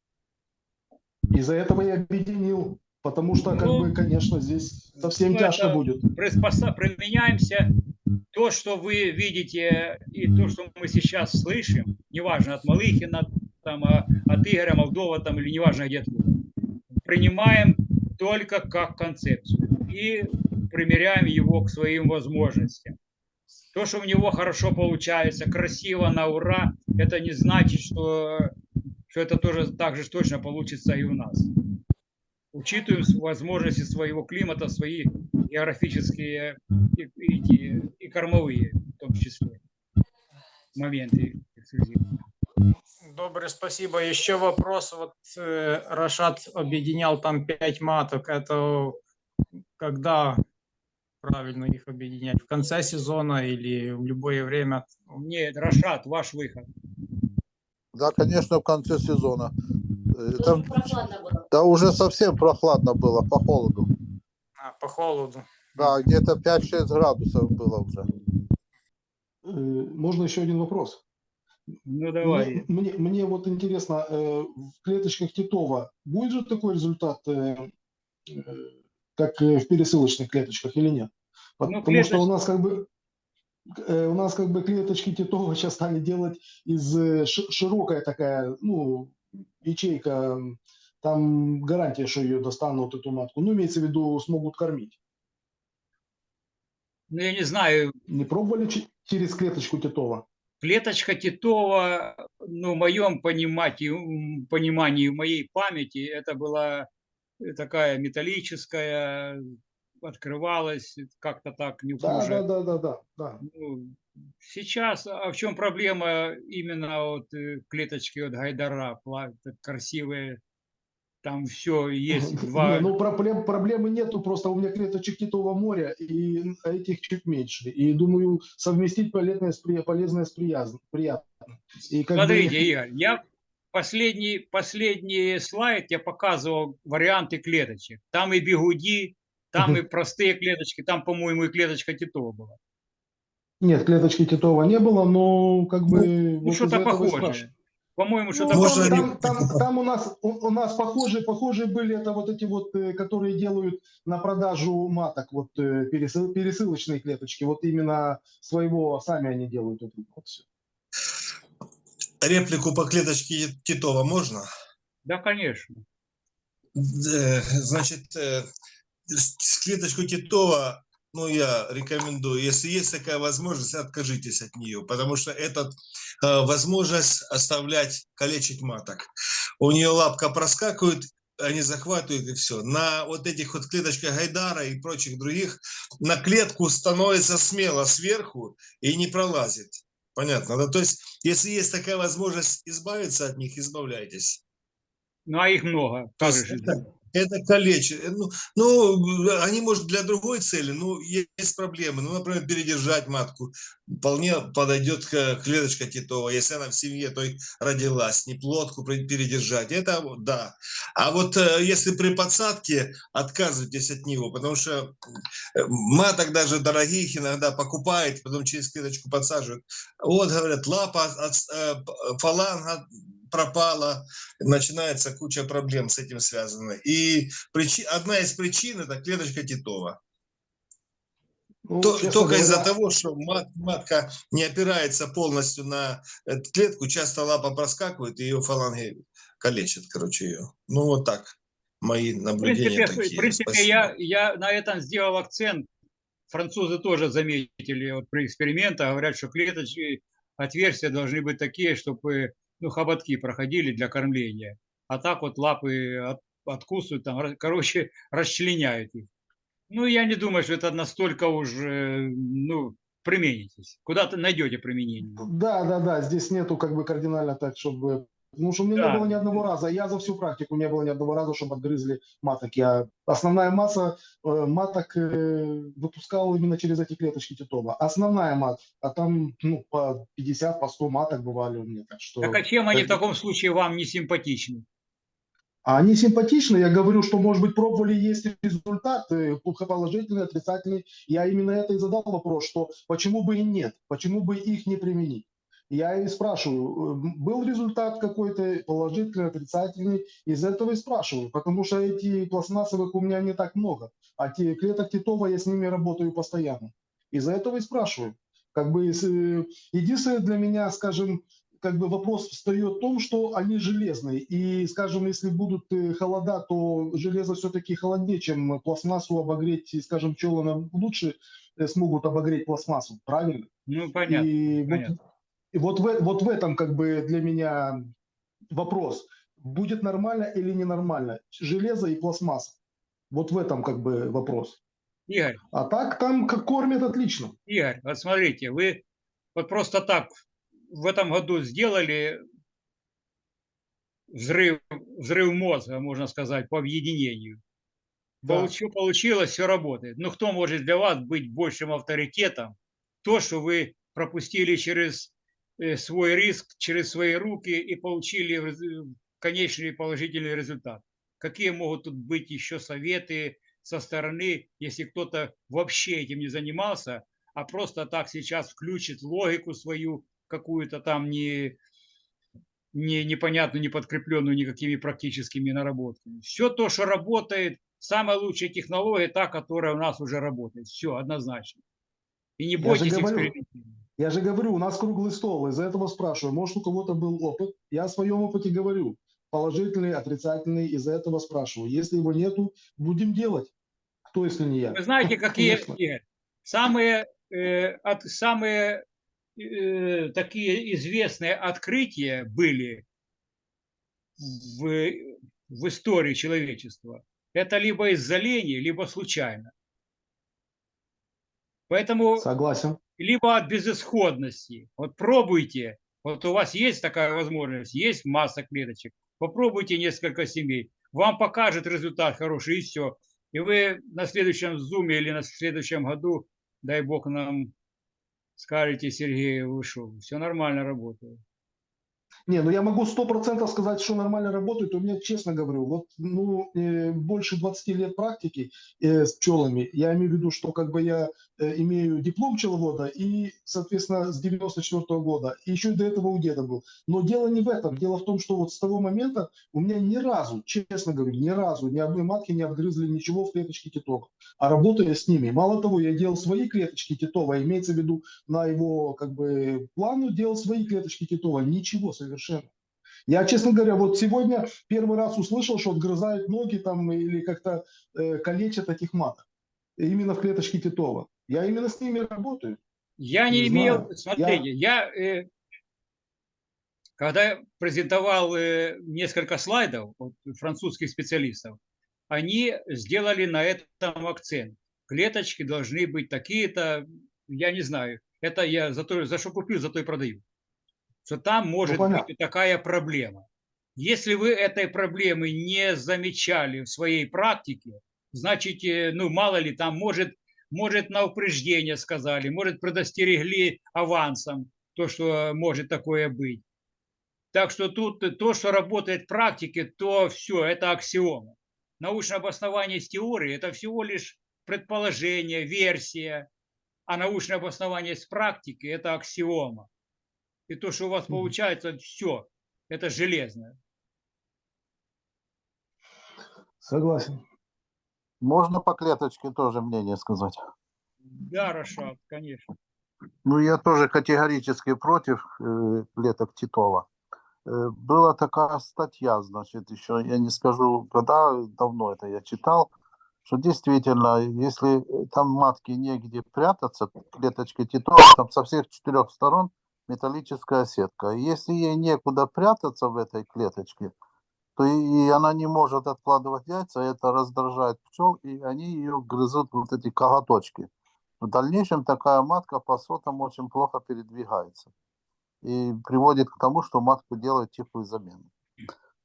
Из-за этого я объединил, потому что, как Ну, бы, конечно, здесь совсем ну, тяжко будет. приспоса- применяемся. То, что вы видите, и то, что мы сейчас слышим, неважно, от Малыхина, там, а, от Игоря Молдова, там, или неважно где откуда, принимаем только как концепцию и примеряем его к своим возможностям. То, что у него хорошо получается, красиво, на ура, это не значит, что, что это тоже так же точно получится и у нас. Учитываем возможности своего климата, свои географические и, эти, и кормовые, в том числе, моменты. эксклюзивные. Добрый, спасибо. Еще вопрос. Вот э, Рашат объединял там пять маток. Это когда правильно их объединять? В конце сезона или в любое время? Нет, Рашат, ваш выход. Да, конечно, в конце сезона. Э, Тут Там, да уже совсем прохладно было, по холоду. А, по холоду. Да, где-то 5-6 градусов было уже. Э, Можно еще один вопрос? Ну давай. Мне, мне, мне вот интересно, э, в клеточках Титова будет же такой результат, как э, в пересылочных клеточках или нет? Ну, Потому что у нас как бы э, у нас как бы клеточки Титова сейчас стали делать из э, ши- широкая такая, ну, ячейка, там гарантия, что ее достанут эту матку. Ну, имеется в виду, смогут кормить. Ну я не знаю, Не пробовали че- через клеточку Титова? клеточка Титова, ну, в моем понимании, понимании, в моей памяти, это была такая металлическая, открывалась как-то так неуклюже. да, да, да, да, да. Ну, сейчас, а в чем проблема именно вот э, клеточки от Гайдара, красивые, там все есть, Не, два, ну проблем, проблемы нету, просто у меня клеточек Титова моря, и этих чуть меньше. И думаю, совместить полезное с, полезное приятным. И как бы- Смотрите, Игорь, я последний, последний слайд я показывал варианты клеточек. Там и бигуди, там и простые клеточки, там, по-моему, и клеточка Титова была. Нет, клеточки Титова не было, но как бы... Ну, вот что-то этого и похожее. По-моему, Ну, что-то Можно похожее. там, там- там у нас у, у нас похожие, похожие были это вот эти вот, э, которые делают на продажу маток, вот э, пересыл- пересылочные клеточки, вот именно своего сами они делают это вот всё. Реплику по клеточке Титова можно? Да, конечно. Э, Значит, э, клеточку Титова, ну, я рекомендую, если есть такая возможность, откажитесь от нее, потому что это э, возможность оставлять, калечить маток. У нее лапка проскакивает, они захватывают и все. На вот этих вот клеточках Гайдара и прочих других на клетку становится смело сверху и не пролазит. Понятно. Да? То есть, если есть такая возможность избавиться от них, избавляйтесь. Ну, а их много. То это калечит. Э, Ну, ну, они, может, для другой цели, ну, есть проблемы. Ну, например, передержать матку. Вполне подойдет клеточка титова. Если она в семье, то и родилась. Не плодку передержать. Это да. А вот э, если при подсадке, отказывайтесь от него, потому что э, маток даже дорогих иногда покупает, потом через клеточку подсаживают. Вот, говорят, лапа, от, фаланга пропала, начинается куча проблем с этим связана. И причи- одна из причин это клеточка Титова. Ну, только из-за того, что мат- матка не опирается полностью на эту клетку, часто лапа проскакивает, и ее фаланги калечат, короче, ее. Ну, вот так. Мои В наблюдения принципе, такие. в принципе Спасибо. я, я на этом сделал акцент. Французы тоже заметили вот при экспериментах, говорят, что клеточки, отверстия должны быть такие, чтобы ну, хоботки проходили для кормления. А так вот лапы от- откусывают, там, короче, расчленяют их. Ну, я не думаю, что это настолько уже, ну, применитесь. Куда-то найдете применение. Да, да, да, здесь нету как бы кардинально так, чтобы... Потому что у меня Да. не было ни одного раза, я за всю практику не было ни одного раза, чтобы отгрызли маток. Я... Основная масса э, маток э, выпускал именно через эти клеточки Титова. Основная мат, а там ну, по 50, по 100 маток бывали у меня. Так что... Так а чем они в это- таком случае вам не симпатичны? А они симпатичны, я говорю, что, может быть, пробовали, есть результат, э, положительный, отрицательный. Я именно это и задал вопрос, что почему бы и нет, почему бы их не применить. Я и спрашиваю, э, был результат какой-то положительный, отрицательный, из этого и спрашиваю, потому что эти пластмассовых у меня не так много, а те клеток Титова я с ними работаю постоянно. Из-за этого и спрашиваю. Как бы э, единственное для меня, скажем, как бы вопрос встает в том, что они железные. И, скажем, если будут э, холода, то железо все-таки холоднее, чем пластмассу обогреть, скажем, пчелы лучше смогут обогреть пластмассу, правильно? Ну, понятно. И, вот, понятно. И вот, в, вот в этом как бы для меня вопрос. Будет нормально или ненормально? Железо и пластмасса. Вот в этом как бы вопрос. Игорь, А так там как кормят отлично. Игорь, вот смотрите, вы вот просто так в этом году сделали взрыв, взрыв мозга, можно сказать, по объединению. Да. Получи- получилось, все работает. Но кто может для вас быть большим авторитетом? То, что вы пропустили через э, свой риск, через свои руки и получили рез- конечный положительный результат. Какие могут тут быть еще советы со стороны, если кто-то вообще этим не занимался, а просто так сейчас включит логику свою какую-то там не, не непонятную, не подкрепленную никакими практическими наработками. Все то, что работает, самая лучшая технология, та, которая у нас уже работает. Все, однозначно. И не Я бойтесь экспериментировать. Я же говорю, у нас круглый стол, из-за этого спрашиваю. Может, у кого-то был опыт? Я о своем опыте говорю. Положительный, отрицательный, из-за этого спрашиваю. Если его нету, будем делать. Кто, если не я? Вы знаете, какие Конечно. Самые, э, от, самые э, такие известные открытия были в, в истории человечества? Это либо из-за лени, либо случайно. Поэтому Согласен. Либо от безысходности. Вот пробуйте. Вот у вас есть такая возможность, есть масса клеточек. Попробуйте несколько семей. Вам покажет результат хороший, и все. И вы на следующем зуме или на следующем году, дай бог нам скажете, Сергей, вы все нормально работает. Не, ну я могу сто процентов сказать, что нормально работает. У меня, честно говорю, вот ну, э, больше 20 лет практики э, с пчелами. Я имею в виду, что как бы я э, имею диплом пчеловода и, соответственно, с 94 года. И еще до этого у деда был. Но дело не в этом. Дело в том, что вот с того момента у меня ни разу, честно говорю, ни разу ни одной матки не отгрызли ничего в клеточке титова. А работая с ними, мало того, я делал свои клеточки титова, имеется в виду на его как бы плану делал свои клеточки титова. Ничего совершенно. Я, честно говоря, вот сегодня первый раз услышал, что отгрызают ноги там или как-то э, калечат этих маток. Именно в клеточке Титова. Я именно с ними работаю. Я не, Не имел, знаю. смотрите, я, э, когда презентовал э, несколько слайдов от французских специалистов, они сделали на этом акцент. Клеточки должны быть такие-то, я не знаю, это я за, то, за что купил, за то и продаю. Что там может понятно. быть такая проблема. Если вы этой проблемы не замечали в своей практике, значит, э, ну, мало ли, там, может, может на упреждение сказали, может, предостерегли авансом, то, что может такое быть. Так что тут то, что работает в практике, то все, это аксиома. Научное обоснование с теории – это всего лишь предположение, версия, а научное обоснование с практики – это аксиома. И то, что у вас получается, все, это железное. Согласен. Можно по клеточке тоже мнение сказать? Да, Рашат, конечно. Ну, я тоже категорически против э, клеток Титова. Э, была такая статья, значит, еще, я не скажу, когда, давно это я читал, что действительно, если э, там матки негде прятаться, клеточки Титова, там со всех четырех сторон металлическая сетка. Если ей некуда прятаться в этой клеточке, то и, она не может откладывать яйца, это раздражает пчел, и они ее грызут вот эти коготочки. В дальнейшем такая матка по сотам очень плохо передвигается и приводит к тому, что матку делают тихую замену.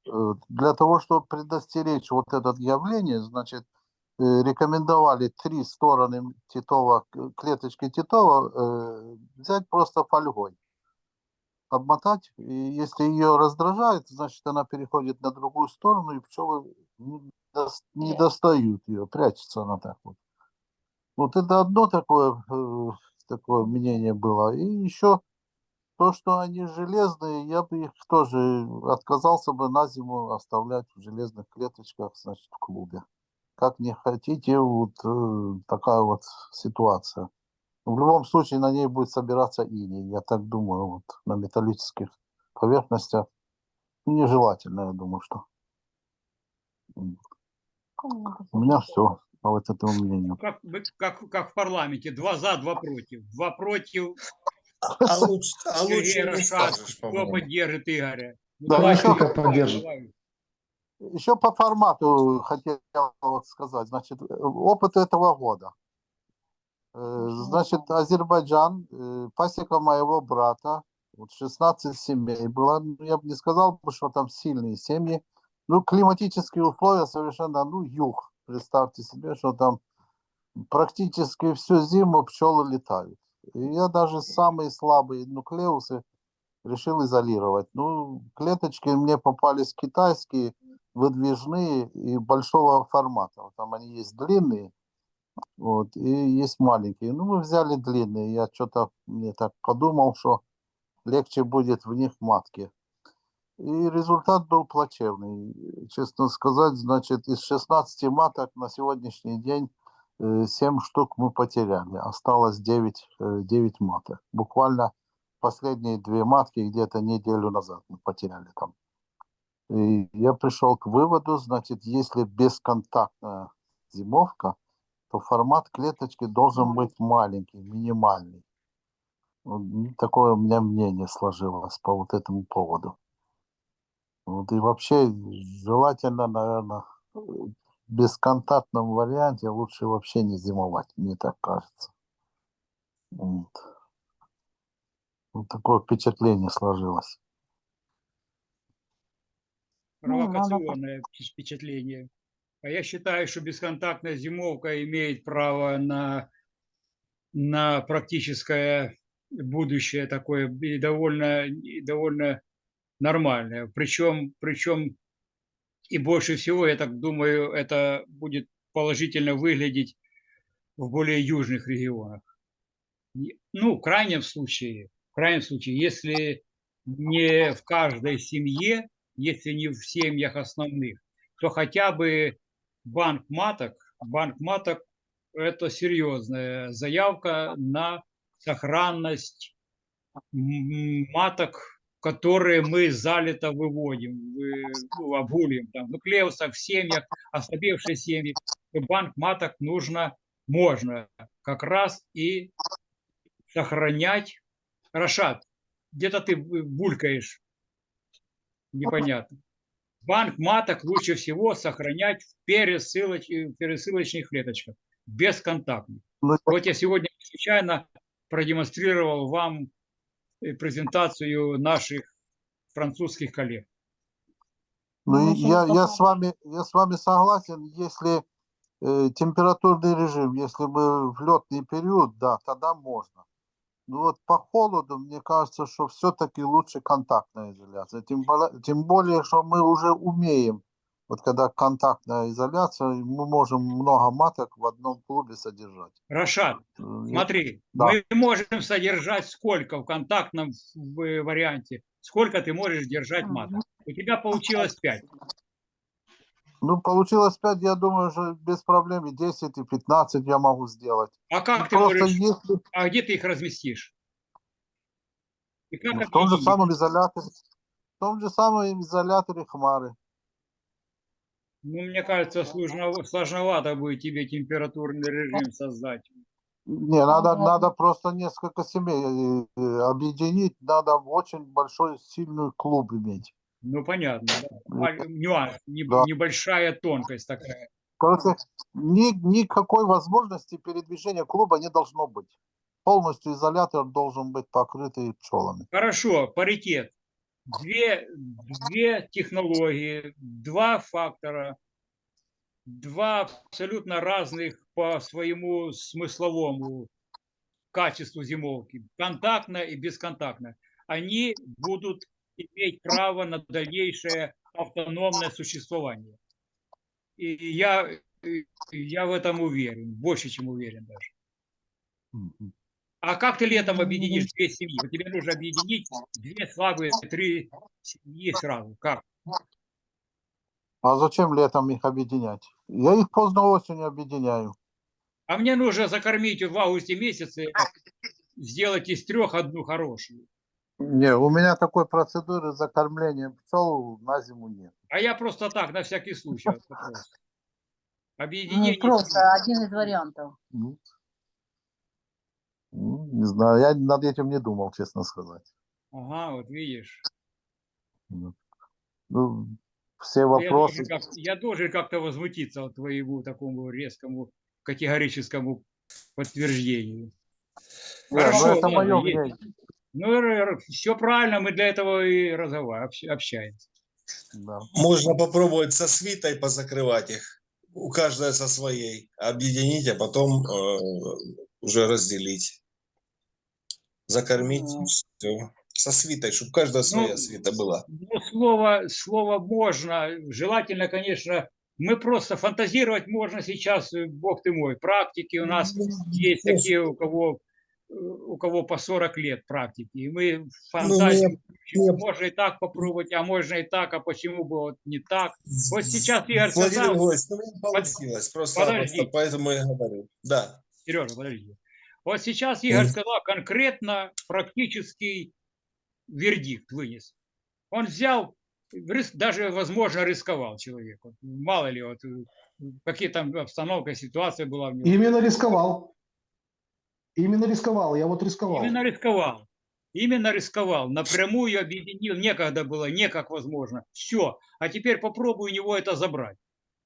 Э, Для того, чтобы предостеречь вот это явление, значит, э, рекомендовали три стороны Титова, к- клеточки Титова э, взять просто фольгой, обмотать, и если ее раздражает, значит, она переходит на другую сторону, и пчелы не, дос- не достают ее, прячется она так вот. Вот это одно такое, э, такое мнение было. И еще то, что они железные, я бы их тоже отказался бы на зиму оставлять в железных клеточках, значит, в клубе. Как не хотите, вот э, такая вот ситуация. В любом случае на ней будет собираться иней, я так думаю, вот на металлических поверхностях. Нежелательно, я думаю, что. У меня все по вот этому мнению. Как, как, как в парламенте, два за, два против. Два против, А лучше, а лучше не скажешь, кто поддержит Игоря. Ну, Да, давай, еще Игорь, поддержит. давай. Еще по формату хотел вот сказать. Значит, э, опыт этого года. Э, Значит, Азербайджан, э, пасека моего брата, вот 16 семей было. Ну, Я бы не сказал, что там сильные семьи. Ну, климатические условия совершенно, ну, юг. Представьте себе, что там практически всю зиму пчелы летают. И я даже самые слабые нуклеусы решил изолировать. Ну, клеточки мне попались китайские, выдвижные и большого формата. Там они есть длинные, вот, и есть маленькие. Ну, мы взяли длинные. Я что-то мне так подумал, что легче будет в них матки. И результат был плачевный. Честно сказать, значит, из 16 маток на сегодняшний день 7 штук мы потеряли. Осталось 9, 9 маток. Буквально последние две матки где-то неделю назад мы потеряли там. И я пришел к выводу, значит, если бесконтактная зимовка, то формат клеточки должен быть маленький, минимальный. Такое у меня мнение сложилось по вот этому поводу. Вот и вообще желательно, наверное, в бесконтактном варианте лучше вообще не зимовать, мне так кажется. Вот. Вот такое впечатление сложилось. Провокационное впечатление. А я считаю, что бесконтактная зимовка имеет право на, на практическое будущее такое и довольно, и довольно нормальное. Причем, причем и больше всего, я так думаю, это будет положительно выглядеть в более южных регионах. Ну, в крайнем случае, в крайнем случае, если не в каждой семье, если не в семьях основных, то хотя бы банк маток, банк маток – это серьезная заявка на сохранность маток, которые мы залито выводим, вы- ну, обгуливаем, там, нуклеусов в семьях, ослабевшие семьи. Банк маток нужно, можно как раз и сохранять. Рашат, где-то ты бу- булькаешь, непонятно. Банк маток лучше всего сохранять в пересылоч- в пересылочных клеточках, бесконтактных. Вот я сегодня случайно продемонстрировал вам э, презентацию наших французских коллег. Ну, Ну, я, я с вами, я с вами согласен, если э, температурный режим, если мы в летный период, да, тогда можно. Ну вот по холоду, мне кажется, что все-таки лучше контактная изоляция. Тем, более- тем более, что мы уже умеем, вот когда контактная изоляция, мы можем много маток в одном клубе содержать. Рашат, Э, смотри, Да. мы можем содержать сколько в контактном варианте, сколько ты можешь держать маток. У тебя получилось 5. Ну, получилось 5, я думаю, что без проблем и 10, и 15 я могу сделать. А как ты Просто можешь, если а где ты их разместишь? И как ну, в том же объединить? самом изоляторе, в том же самом изоляторе хмары. Ну, мне кажется, сложно- сложновато будет тебе температурный режим создать. Не, надо, Ага. надо просто несколько семей э, э, объединить, надо очень большой, сильный клуб иметь. Ну, понятно. да. Ну, А, Нюанс, не- да. небольшая тонкость такая. Короче, ни, никакой возможности передвижения клуба не должно быть. Полностью изолятор должен быть покрытый пчелами. Хорошо, паритет. Две, две технологии, два фактора, два абсолютно разных по своему смысловому качеству зимовки, контактная и бесконтактная. Они будут иметь право на дальнейшее автономное существование. И я, я в этом уверен, больше, чем уверен даже. А как ты летом объединишь две семьи? Вот тебе нужно объединить две слабые, три семьи сразу. Как? А зачем летом их объединять? Я их поздно осенью объединяю. А мне нужно закормить в августе месяце, сделать из трех одну хорошую. Не, у меня такой процедуры закормления пчел на зиму нет. А я просто так, на всякий случай. вопрос. Ну, Объединение. просто один из вариантов. Ну, не знаю, я над этим не думал, честно сказать. Ага, вот видишь. Ну, ну, все вопросы. как- я должен как-то возмутиться от твоему такому резкому категорическому подтверждению. Не, ну, Хорошо, это мое мнение. Ну, все правильно, мы для этого и общаемся. Да. Можно попробовать со свитой позакрывать их. У каждой со своей. Объединить, а потом э, уже разделить. Закормить. Ага. Все. Со свитой, чтобы каждая своя Ну, свита была. Ну, слово, слово можно, желательно, конечно, мы просто фантазировать можно сейчас, э, бог ты мой, практики у нас есть Ну, такие, у кого, у кого по 40 лет практики, и мы Ну, фантазию, мне- можно и так попробовать, а можно и так, а почему бы вот не так. Вот сейчас Игорь Владимир сказал, ну, не получилось. Просто, подожди. просто поэтому я говорю. Да. Сережа, подожди. Вот сейчас Игорь Мгм. сказал конкретно практический вердикт вынес. Он взял, даже, возможно, рисковал человек. Вот мало ли, вот, э, какие там обстановка, ситуация была в него. Именно рисковал. Именно рисковал. Я вот рисковал. Именно рисковал. Именно рисковал. Напрямую объединил. Некогда было, не как возможно. Все. А теперь попробуй у него это забрать.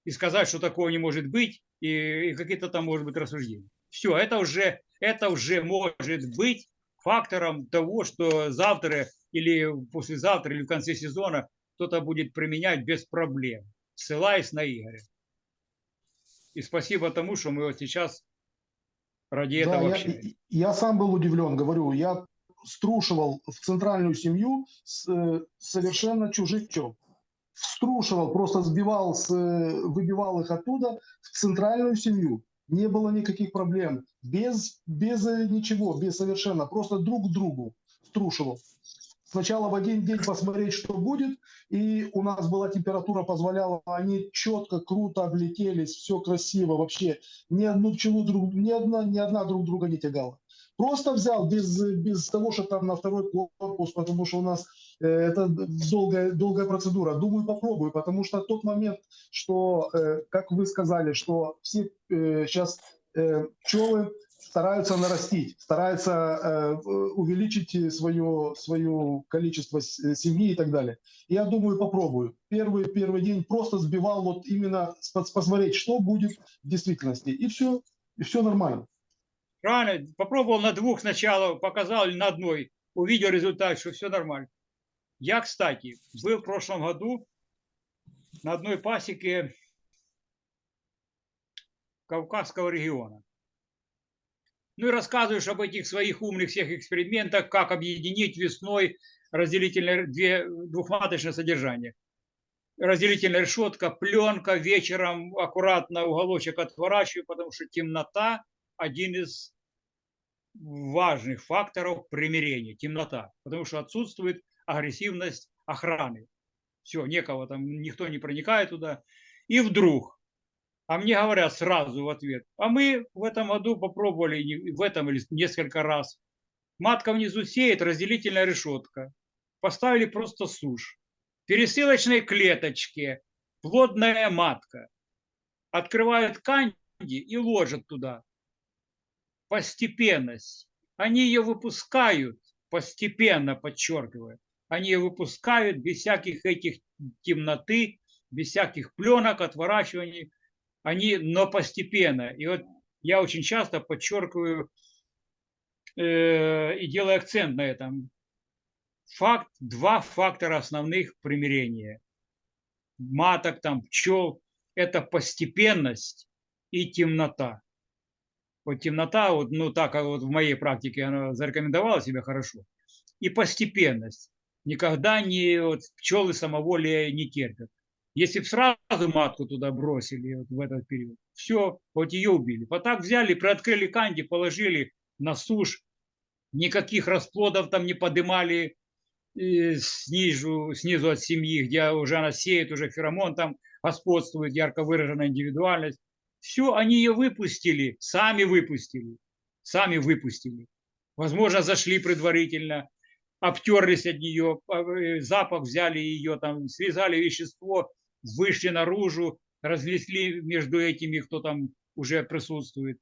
И сказать, что такого не может быть. И, и какие-то там, может быть, рассуждения. Все. Это уже, это уже может быть фактором того, что завтра или послезавтра или в конце сезона кто-то будет применять без проблем, ссылаясь на Игоря. И спасибо тому, что мы вот сейчас ради Да, этого я, общаемся. и- я сам был удивлен, говорю, я струшивал в центральную семью с э, совершенно чужих пчел. Струшивал, просто сбивал, с, э, выбивал их оттуда в центральную семью. Не было никаких проблем. Без, без э, ничего, без совершенно. Просто друг к другу струшивал. Сначала в один день посмотреть, что будет. И у нас была температура, позволяла, они четко, круто облетелись, все красиво вообще. Ни одну пчелу друг, ни одна, ни одна друг друга не тягала. Просто взял без, без того, что там на второй корпус, потому что у нас э, это долгая, долгая процедура. Думаю, попробую, потому что тот момент, что, э, как вы сказали, что все э, сейчас э, пчелы стараются нарастить, стараются э, увеличить свое, свое количество э, семьи и так далее. Я думаю, попробую. Первый, первый день просто сбивал вот именно посмотреть, что будет в действительности. И все, и все нормально. Правильно? Попробовал на двух сначала, показал на одной, увидел результат, что все нормально. Я, кстати, был в прошлом году на одной пасеке Кавказского региона. Ну и рассказываешь об этих своих умных всех экспериментах, как объединить весной разделительное две, двухматочное содержание. Разделительная решетка, пленка, вечером аккуратно уголочек отворачиваю, потому что темнота – один из важных факторов примирения. Темнота, потому что отсутствует агрессивность охраны. Все, некого там, никто не проникает туда. И вдруг, а мне говорят сразу в ответ, а мы в этом году попробовали, в этом несколько раз. Матка внизу сеет, разделительная решетка. Поставили просто сушь. В клеточке плодная матка. Открывают канди и ложат туда. Постепенность. Они ее выпускают, постепенно подчеркиваю. Они ее выпускают без всяких этих темноты, без всяких пленок, отворачиваний. Они, но постепенно. И вот я очень часто подчеркиваю э, и делаю акцент на этом. Факт, два фактора основных примирения. Маток, там, пчел – это постепенность и темнота. Вот темнота, вот, ну так вот в моей практике она зарекомендовала себя хорошо. И постепенность. Никогда не вот, пчелы самоволия не терпят. Если бы сразу матку туда бросили вот в этот период, все, вот ее убили. Вот так взяли, приоткрыли канди, положили на сушь, никаких расплодов там не подымали снизу, снизу от семьи, где уже она сеет, уже феромон там господствует, ярко выраженная индивидуальность. Все, они ее выпустили, сами выпустили, сами выпустили. Возможно, зашли предварительно, обтерлись от нее, э, запах взяли ее, там, связали вещество, вышли наружу, разнесли между этими, кто там уже присутствует.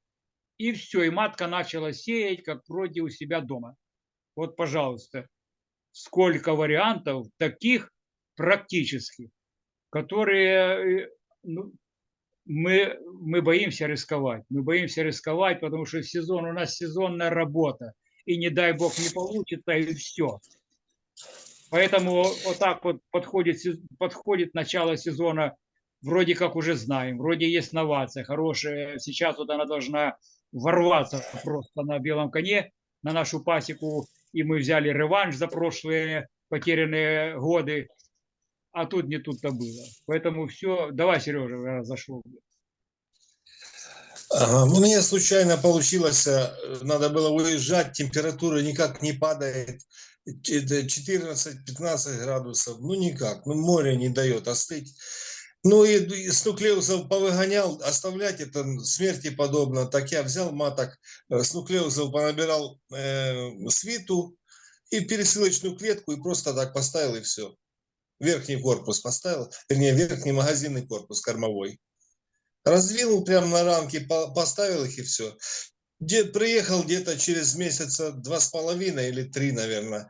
И все, и матка начала сеять, как вроде у себя дома. Вот, пожалуйста, сколько вариантов таких практических, которые э, ну, мы, мы боимся рисковать. Мы боимся рисковать, потому что сезон у нас сезонная работа. И не дай бог не получится, и все. Поэтому вот так вот подходит, подходит начало сезона, вроде как уже знаем, вроде есть новация хорошая. Сейчас вот она должна ворваться просто на белом коне на нашу пасеку, и мы взяли реванш за прошлые потерянные годы, а тут не тут-то было. Поэтому все, давай, Сережа. Ага, У меня случайно получилось, э, надо было уезжать, температура никак не падает, 14-15 градусов, ну никак, ну море не дает остыть. Ну и, и с нуклеусов повыгонял, оставлять это смерти подобно. Так я взял маток, э, с нуклеусов понабирал э, свиту и пересылочную клетку и просто так поставил и все. Верхний корпус поставил, вернее верхний магазинный корпус кормовой. Раздвинул прямо на рамке, по- поставил их и все. Дед приехал где-то через месяца два с половиной или три, наверное.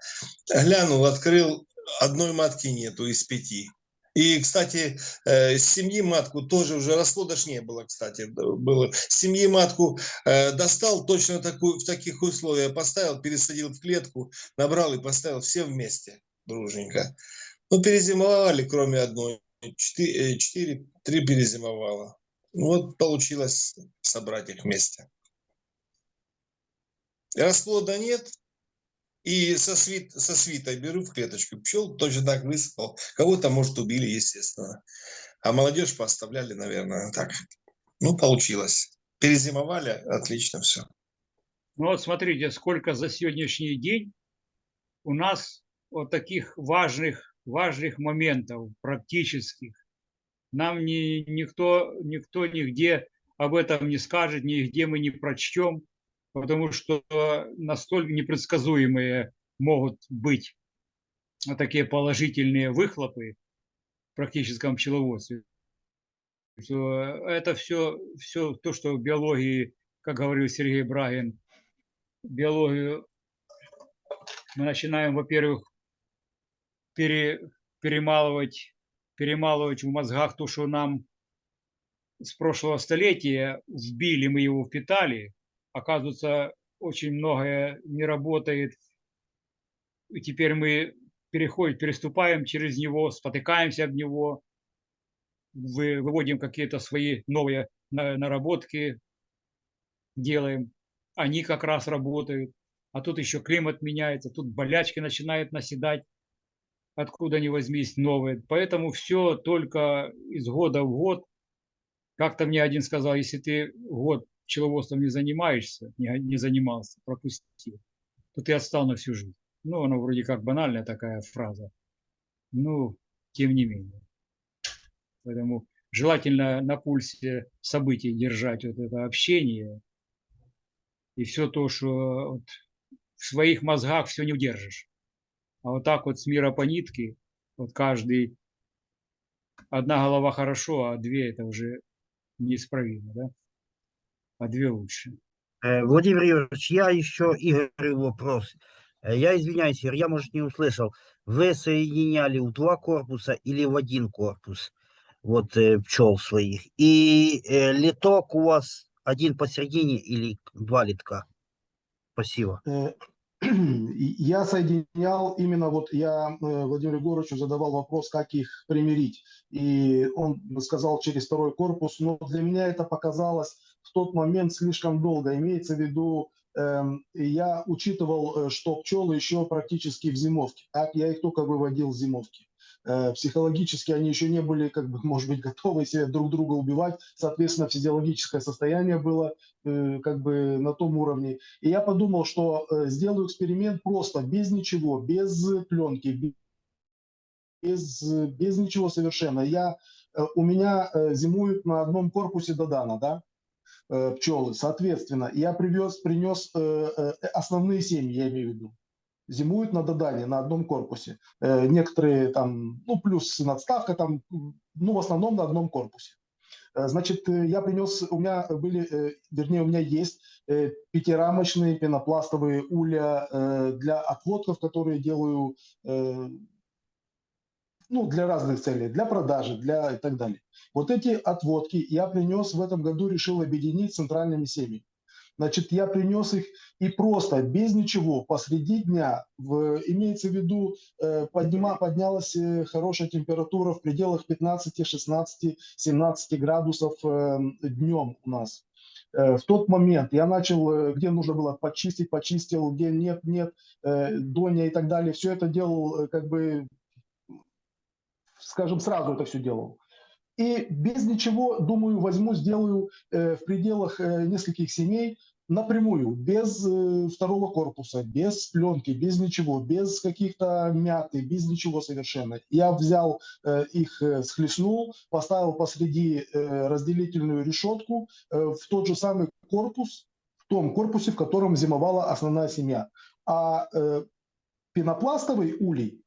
Глянул, открыл, одной матки нету из пяти. И, кстати, э, семьи матку тоже уже расплода ж не было, кстати, было. Семьи матку э, достал точно такую, в таких условиях, поставил, пересадил в клетку, набрал и поставил все вместе, дружненько. Ну, перезимовали, кроме одной. Четыре, э, четыре три перезимовало. Вот получилось собрать их вместе. Расплода нет, и со, свит, со свитой беру в клеточку пчел, точно так высыпал. Кого-то, может, убили, естественно. А молодежь поставляли, наверное, так. Ну, получилось. Перезимовали, отлично все. Ну вот смотрите, сколько за сегодняшний день у нас вот таких важных, важных моментов практических. Нам ни, никто, никто нигде об этом не скажет, нигде мы не прочтем, потому что настолько непредсказуемые могут быть такие положительные выхлопы в практическом пчеловодстве. Это все, все то, что в биологии, как говорил Сергей Брагин, биологию мы начинаем, во-первых, пере, перемалывать, перемалывать в мозгах то, что нам с прошлого столетия вбили, мы его впитали. Оказывается, очень многое не работает. И теперь мы переходим, переступаем через него, спотыкаемся об него. вы- выводим какие-то свои новые на- наработки, делаем. Они как раз работают. А тут еще климат меняется, тут болячки начинают наседать, откуда ни возьмись новые. Поэтому все только из года в год. Как-то мне один сказал, если ты год пчеловодством не занимаешься, не, не занимался, пропустил, то ты отстал на всю жизнь. Ну, оно вроде как банальная такая фраза. Ну, тем не менее. Поэтому желательно на пульсе событий держать вот это общение. И все то, что вот в своих мозгах все не удержишь. А вот так вот с мира по нитке, вот каждый, одна голова хорошо, а две это уже неисправимо, да? А две лучше. Э, Владимир Юрьевич, я еще Игорю вопрос. Э, Я извиняюсь, Игорь, я, может, не услышал. Вы соединяли в два корпуса или в один корпус вот э, пчел своих? И литок у вас один посередине или два литка? Спасибо. Я соединял именно вот я Владимиру Егоровичу задавал вопрос, как их примирить. И он сказал через второй корпус, но для меня это показалось в тот момент слишком долго. Имеется в виду, эм, я учитывал, э, что пчелы еще практически в зимовке. Так, я их только выводил в зимовки. Э, Психологически они еще не были, как бы, может быть, готовы себе друг друга убивать. Соответственно, физиологическое состояние было э, как бы на том уровне. И я подумал, что сделаю эксперимент просто, без ничего, без пленки, бе- без, без ничего совершенно. Я, у меня зимуют на одном корпусе Додана, да, пчелы. Соответственно, я привез, принес э, э, основные семьи, я имею в виду. Зимуют на Додане, на одном корпусе. Э, Некоторые там, ну, плюс надставка там, ну, в основном на одном корпусе. Э, Значит, э, я принес, у меня были, э, вернее, у меня есть э, пятирамочные пенопластовые улья э, для отводков, которые делаю э, ну, для разных целей, для продажи, для и так далее. Вот эти отводки я принес в этом году, решил объединить с центральными семьями. Значит, я принес их и просто, без ничего, посреди дня, в, имеется в виду, э, поднима, поднялась э, хорошая температура в пределах 15, 16, 17 градусов э, днем у нас. Э, в тот момент я начал, э, где нужно было почистить, почистил, где нет, нет, э, доня и так далее. Все это делал э, как бы скажем, сразу это все делал. И без ничего, думаю, возьму, сделаю э, в пределах э, нескольких семей напрямую, без э, второго корпуса, без пленки, без ничего, без каких-то мяты, без ничего совершенно. Я взял их, э, схлестнул, поставил посреди разделительную решетку в тот же самый корпус, в том корпусе, в котором зимовала основная семья. А пенопластовый улей,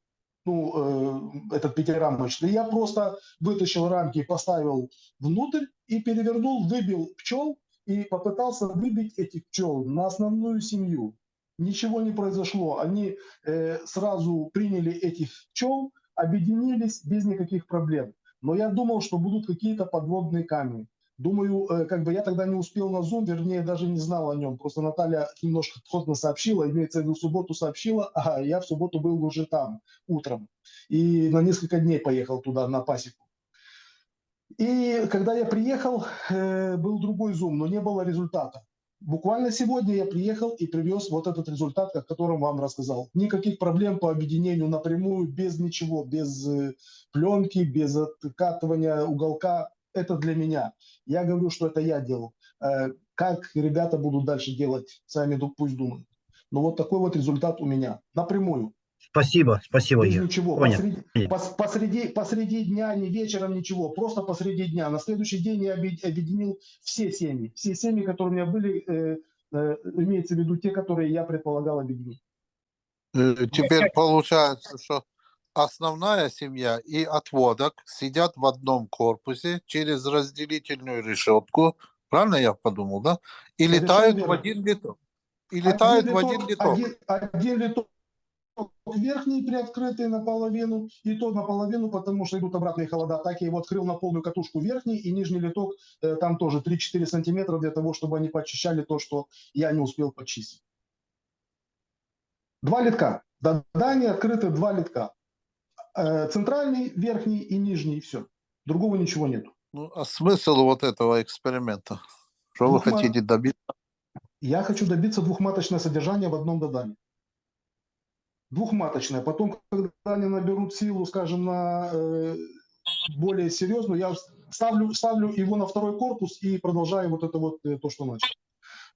ну, э, этот пятирамочный, я просто вытащил рамки, поставил внутрь и перевернул, выбил пчел и попытался выбить этих пчел на основную семью. Ничего не произошло. Они э, сразу приняли этих пчел, объединились без никаких проблем. Но я думал, что будут какие-то подводные камни. Думаю, э, как бы я тогда не успел на Zoom, вернее, даже не знал о нем. Просто Наталья немножко входно сообщила, имеется в виду, субботу сообщила, а я в субботу был уже там утром. И на несколько дней поехал туда, на пасеку. И когда я приехал, э, был другой Zoom, но не было результата. Буквально сегодня я приехал и привез вот этот результат, о котором вам рассказал. Никаких проблем по объединению напрямую, без ничего, без э, пленки, без откатывания уголка. Это для меня. Я говорю, что это я делал. Э, Как ребята будут дальше делать, сами пусть думают. Но вот такой вот результат у меня. Напрямую. Спасибо, спасибо, Без ничего. Понял. Посреди, пос- посреди, посреди дня, не вечером, ничего. Просто посреди дня. На следующий день я объед- объединил все семьи. Все семьи, которые у меня были, э, э, имеется в виду те, которые я предполагал объединить. Э, Теперь получается, что основная семья и отводок сидят в одном корпусе через разделительную решетку. Правильно я подумал, да? И Совершенно летают в один литок. И летают в один литок. Один, один литок верхний приоткрытый наполовину, и то наполовину, потому что идут обратные холода. Так я его открыл на полную катушку верхний, и нижний литок э, там тоже 3-4 сантиметра для того, чтобы они почищали то, что я не успел почистить. Два литка. До здания открыты два литка. Э, Центральный, верхний и нижний, и все. Другого ничего нет. Ну, а смысл вот этого эксперимента? Что вы Ну, ма- хотите добиться? Я хочу добиться двухматочное содержание в одном додане. Двухматочное. Потом, когда они наберут силу, скажем, на э, более серьезную, я ставлю, ставлю его на второй корпус и продолжаю вот это вот э, то, что начал.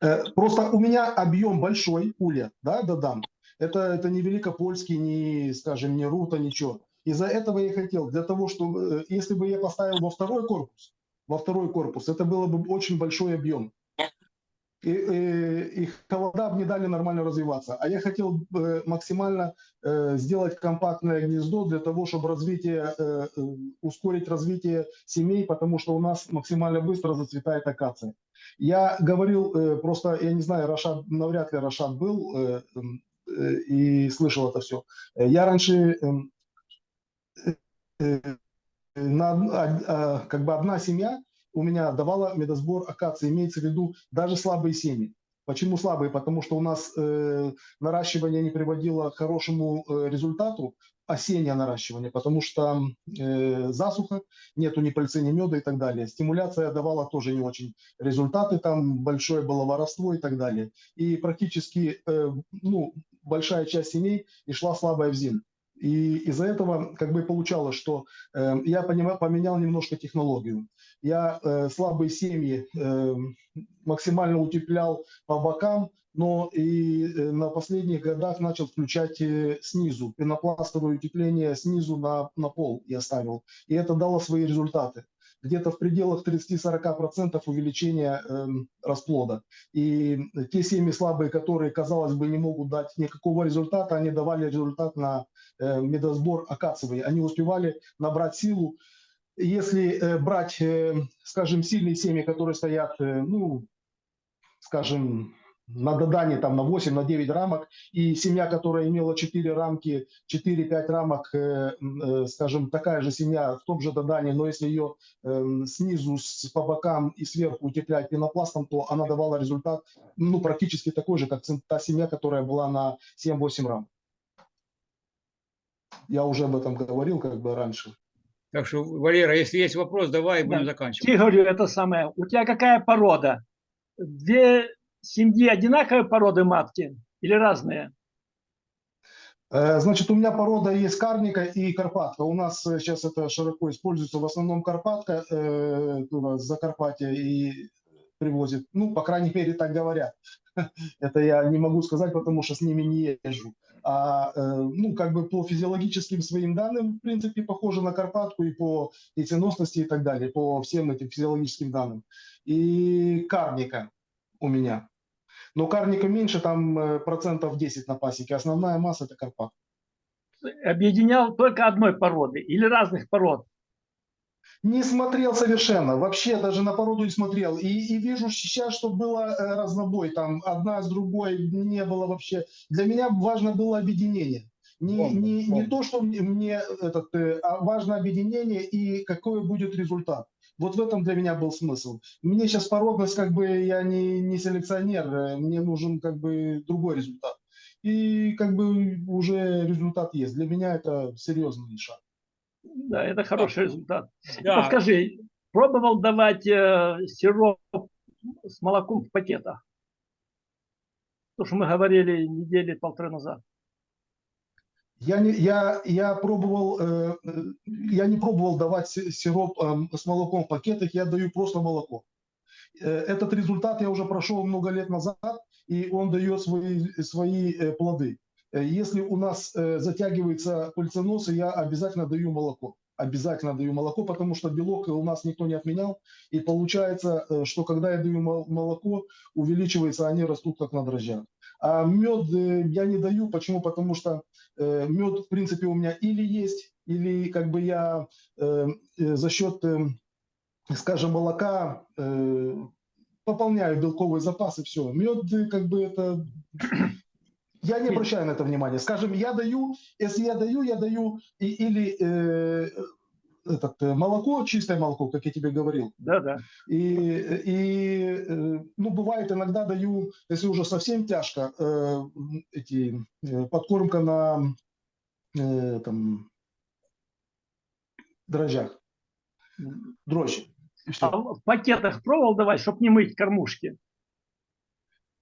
Э, просто у меня объем большой, улья, да, додам. Это, это не Великопольский, не, скажем, не Рута, ничего. Из-за этого я хотел, для того, чтобы, э, если бы я поставил во второй корпус, во второй корпус, это было бы очень большой объем. И, и, и холода бы не дали нормально развиваться. А я хотел э, максимально э, сделать компактное гнездо для того, чтобы развитие, э, э, ускорить развитие семей, потому что у нас максимально быстро зацветает акация. Я говорил, э, просто, я не знаю, Рашад, навряд ли Рашад был э, э, и слышал это все. Я раньше эм, э, э, на, од- а- а, как бы одна семья у меня давала медосбор акации, имеется в виду даже слабые семьи. Почему слабые? Потому что у нас э, наращивание не приводило к хорошему э, результату, осеннее наращивание, потому что э, засуха, нету ни пыльцы, ни меда и так далее. Стимуляция давала тоже не очень результаты, там большое было воровство и так далее. И практически э, ну, большая часть семей и шла слабая в зим. И из-за этого как бы получалось, что э, я понима- поменял немножко технологию. Я э, слабые семьи э, максимально утеплял по бокам, но и э, на последних годах начал включать э, снизу, пенопластовое утепление снизу на, на пол я ставил. И это дало свои результаты. Где-то в пределах 30-40% увеличения эм, расплода. И те семьи слабые, которые, казалось бы, не могут дать никакого результата, они давали результат на э, медосбор акациевый. Они успевали набрать силу. Если э, брать, э, скажем, сильные семьи, которые стоят, э, ну, скажем, на додане там на 8, на 9 рамок, и семья, которая имела 4 рамки, 4-5 рамок, э, э, скажем, такая же семья в том же додане, но если ее снизу, с, по бокам и сверху утеплять пенопластом, то она давала результат ну, практически такой же, как та семья, которая была на 7-8 рамок. Я уже об этом говорил как бы раньше. Так что, Валера, если есть вопрос, давай будем Да. заканчивать. Игорю, это самое. У тебя какая порода? Две семьи одинаковой породы матки или разные? Э, Значит, у меня порода есть карника и карпатка. У нас э, сейчас это широко используется в основном карпатка, э, туда, с Закарпатья и привозит. Ну, по крайней мере, так говорят. Это я не могу сказать, потому что с ними не езжу. А, э, ну, как бы по физиологическим своим данным, в принципе, похоже на карпатку и по яйценосности и так далее, по всем этим физиологическим данным. И карника у меня. Но карника меньше, там э, процентов 10 на пасеке. Основная масса это карпатка. Объединял только одной породы или разных пород? Не смотрел совершенно, вообще даже на породу не смотрел. И, и вижу сейчас, что было э, разнобой, там одна с другой не было вообще. Для меня важно было объединение. Не, Помню, не, не помню. то, что мне, мне этот, э, а важно объединение и какой будет результат. Вот в этом для меня был смысл. Мне сейчас породность, как бы я не, не селекционер, э, мне нужен как бы другой результат. И как бы уже результат есть. Для меня это серьезный шаг. Да, это хороший результат. Да, Подскажи, пробовал давать э, сироп с молоком в пакетах? То, что мы говорили недели полторы назад. Я не, я, я пробовал, э, э, я не пробовал давать си- сироп э, с молоком в пакетах, я даю просто молоко. Э, Этот результат я уже прошел много лет назад, и он дает свои, свои э, плоды. Э, Если у нас э, затягивается пыльценосы, я обязательно даю молоко. Обязательно даю молоко, потому что белок у нас никто не отменял. И получается, э, что когда я даю мол- молоко, увеличивается, они растут как на дрожжах. А мед я не даю. Почему? Потому что мед, в принципе, у меня или есть, или как бы я за счет, скажем, молока пополняю белковый запас и все. Мед, как бы это... Я не обращаю на это внимания. Скажем, я даю, если я даю, я даю и, или э, этот, э, молоко, чистое молоко, как я тебе говорил, Да, да. и, и э, ну, бывает, иногда даю, если уже совсем тяжко, э, эти, э, подкормка на э, там, дрожжах. дрожжи. А в пакетах пробовал давать, чтобы не мыть кормушки?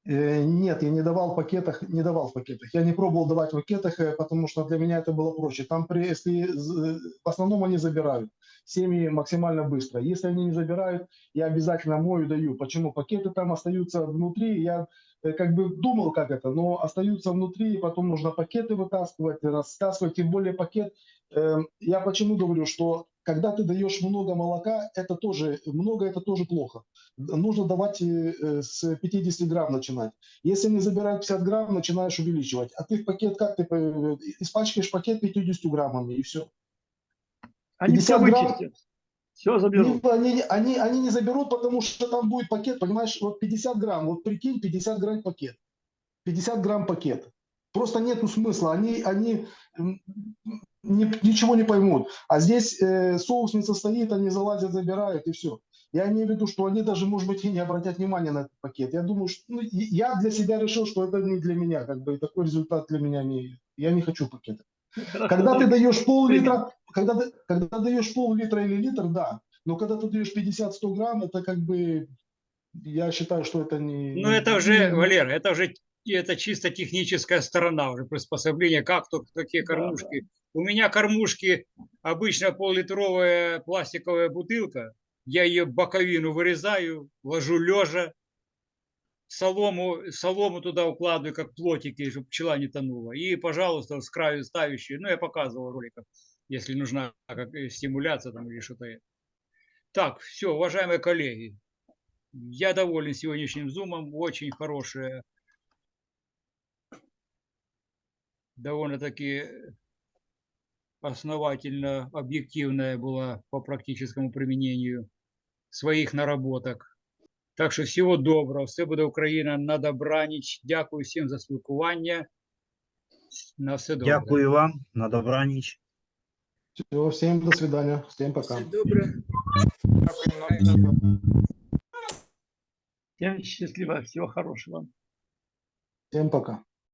Э, Нет, я не давал в пакетах, не давал в пакетах. Я не пробовал давать в пакетах, э, потому что для меня это было проще. Там, при, если з- в основном они забирают семьи максимально быстро. Если они не забирают, я обязательно мою, даю. Почему? Пакеты там остаются внутри. Я э, как бы думал, как это, но остаются внутри, и потом нужно пакеты вытаскивать, растаскивать. Тем более пакет. э, Я почему говорю, что когда ты даешь много молока, это тоже много, это тоже плохо нужно давать э, э, с 50 грамм начинать. Если они забирают 50 грамм, начинаешь увеличивать. А ты в пакет как ты э, испачкаешь пакет 50 граммами и все. Они все 50 грамм? вычистят. Все заберут. Они, они, они не заберут, потому что там будет пакет, понимаешь, вот 50 грамм, вот прикинь, 50 грамм пакет. 50 грамм пакет. Просто нету смысла. Они, они ни- ничего не поймут. А здесь э, соусница стоит, они залазят, забирают и все. Я имею в виду, что они даже, может быть, и не обратят внимания на этот пакет. Я думаю, что ну, я для себя решил, что это не для меня, как бы и такой результат для меня не. Я не хочу пакета. Хорошо, Когда ты да. даешь пол-литра, когда, ты- когда даешь пол-литра или литр, да. Но когда ты даешь 50-100 грамм, это как бы, я считаю, что это не... Ну, это уже, не- Валера, это уже это чисто техническая сторона уже приспособления, как то какие Да, кормушки. У меня кормушки обычно пол-литровая пластиковая бутылка, я ее боковину вырезаю, ложу лежа, солому, солому туда укладываю, как плотики, чтобы пчела не тонула. И, пожалуйста, с краю ставящие, ну, я показывал в роликах, если нужна как, э, стимуляция там или что-то. Так, все, уважаемые коллеги, я доволен сегодняшним зумом, очень хорошая, довольно-таки основательно, объективная была по практическому применению своих наработок. Так що всього доброго, все буде Україна на добраніч. Дякую всім за спілкування. На все добре. Дякую вам, на добраніч. Всё, всем до свидания, всем пока. Всем счастливо, всего хорошего. Всем пока.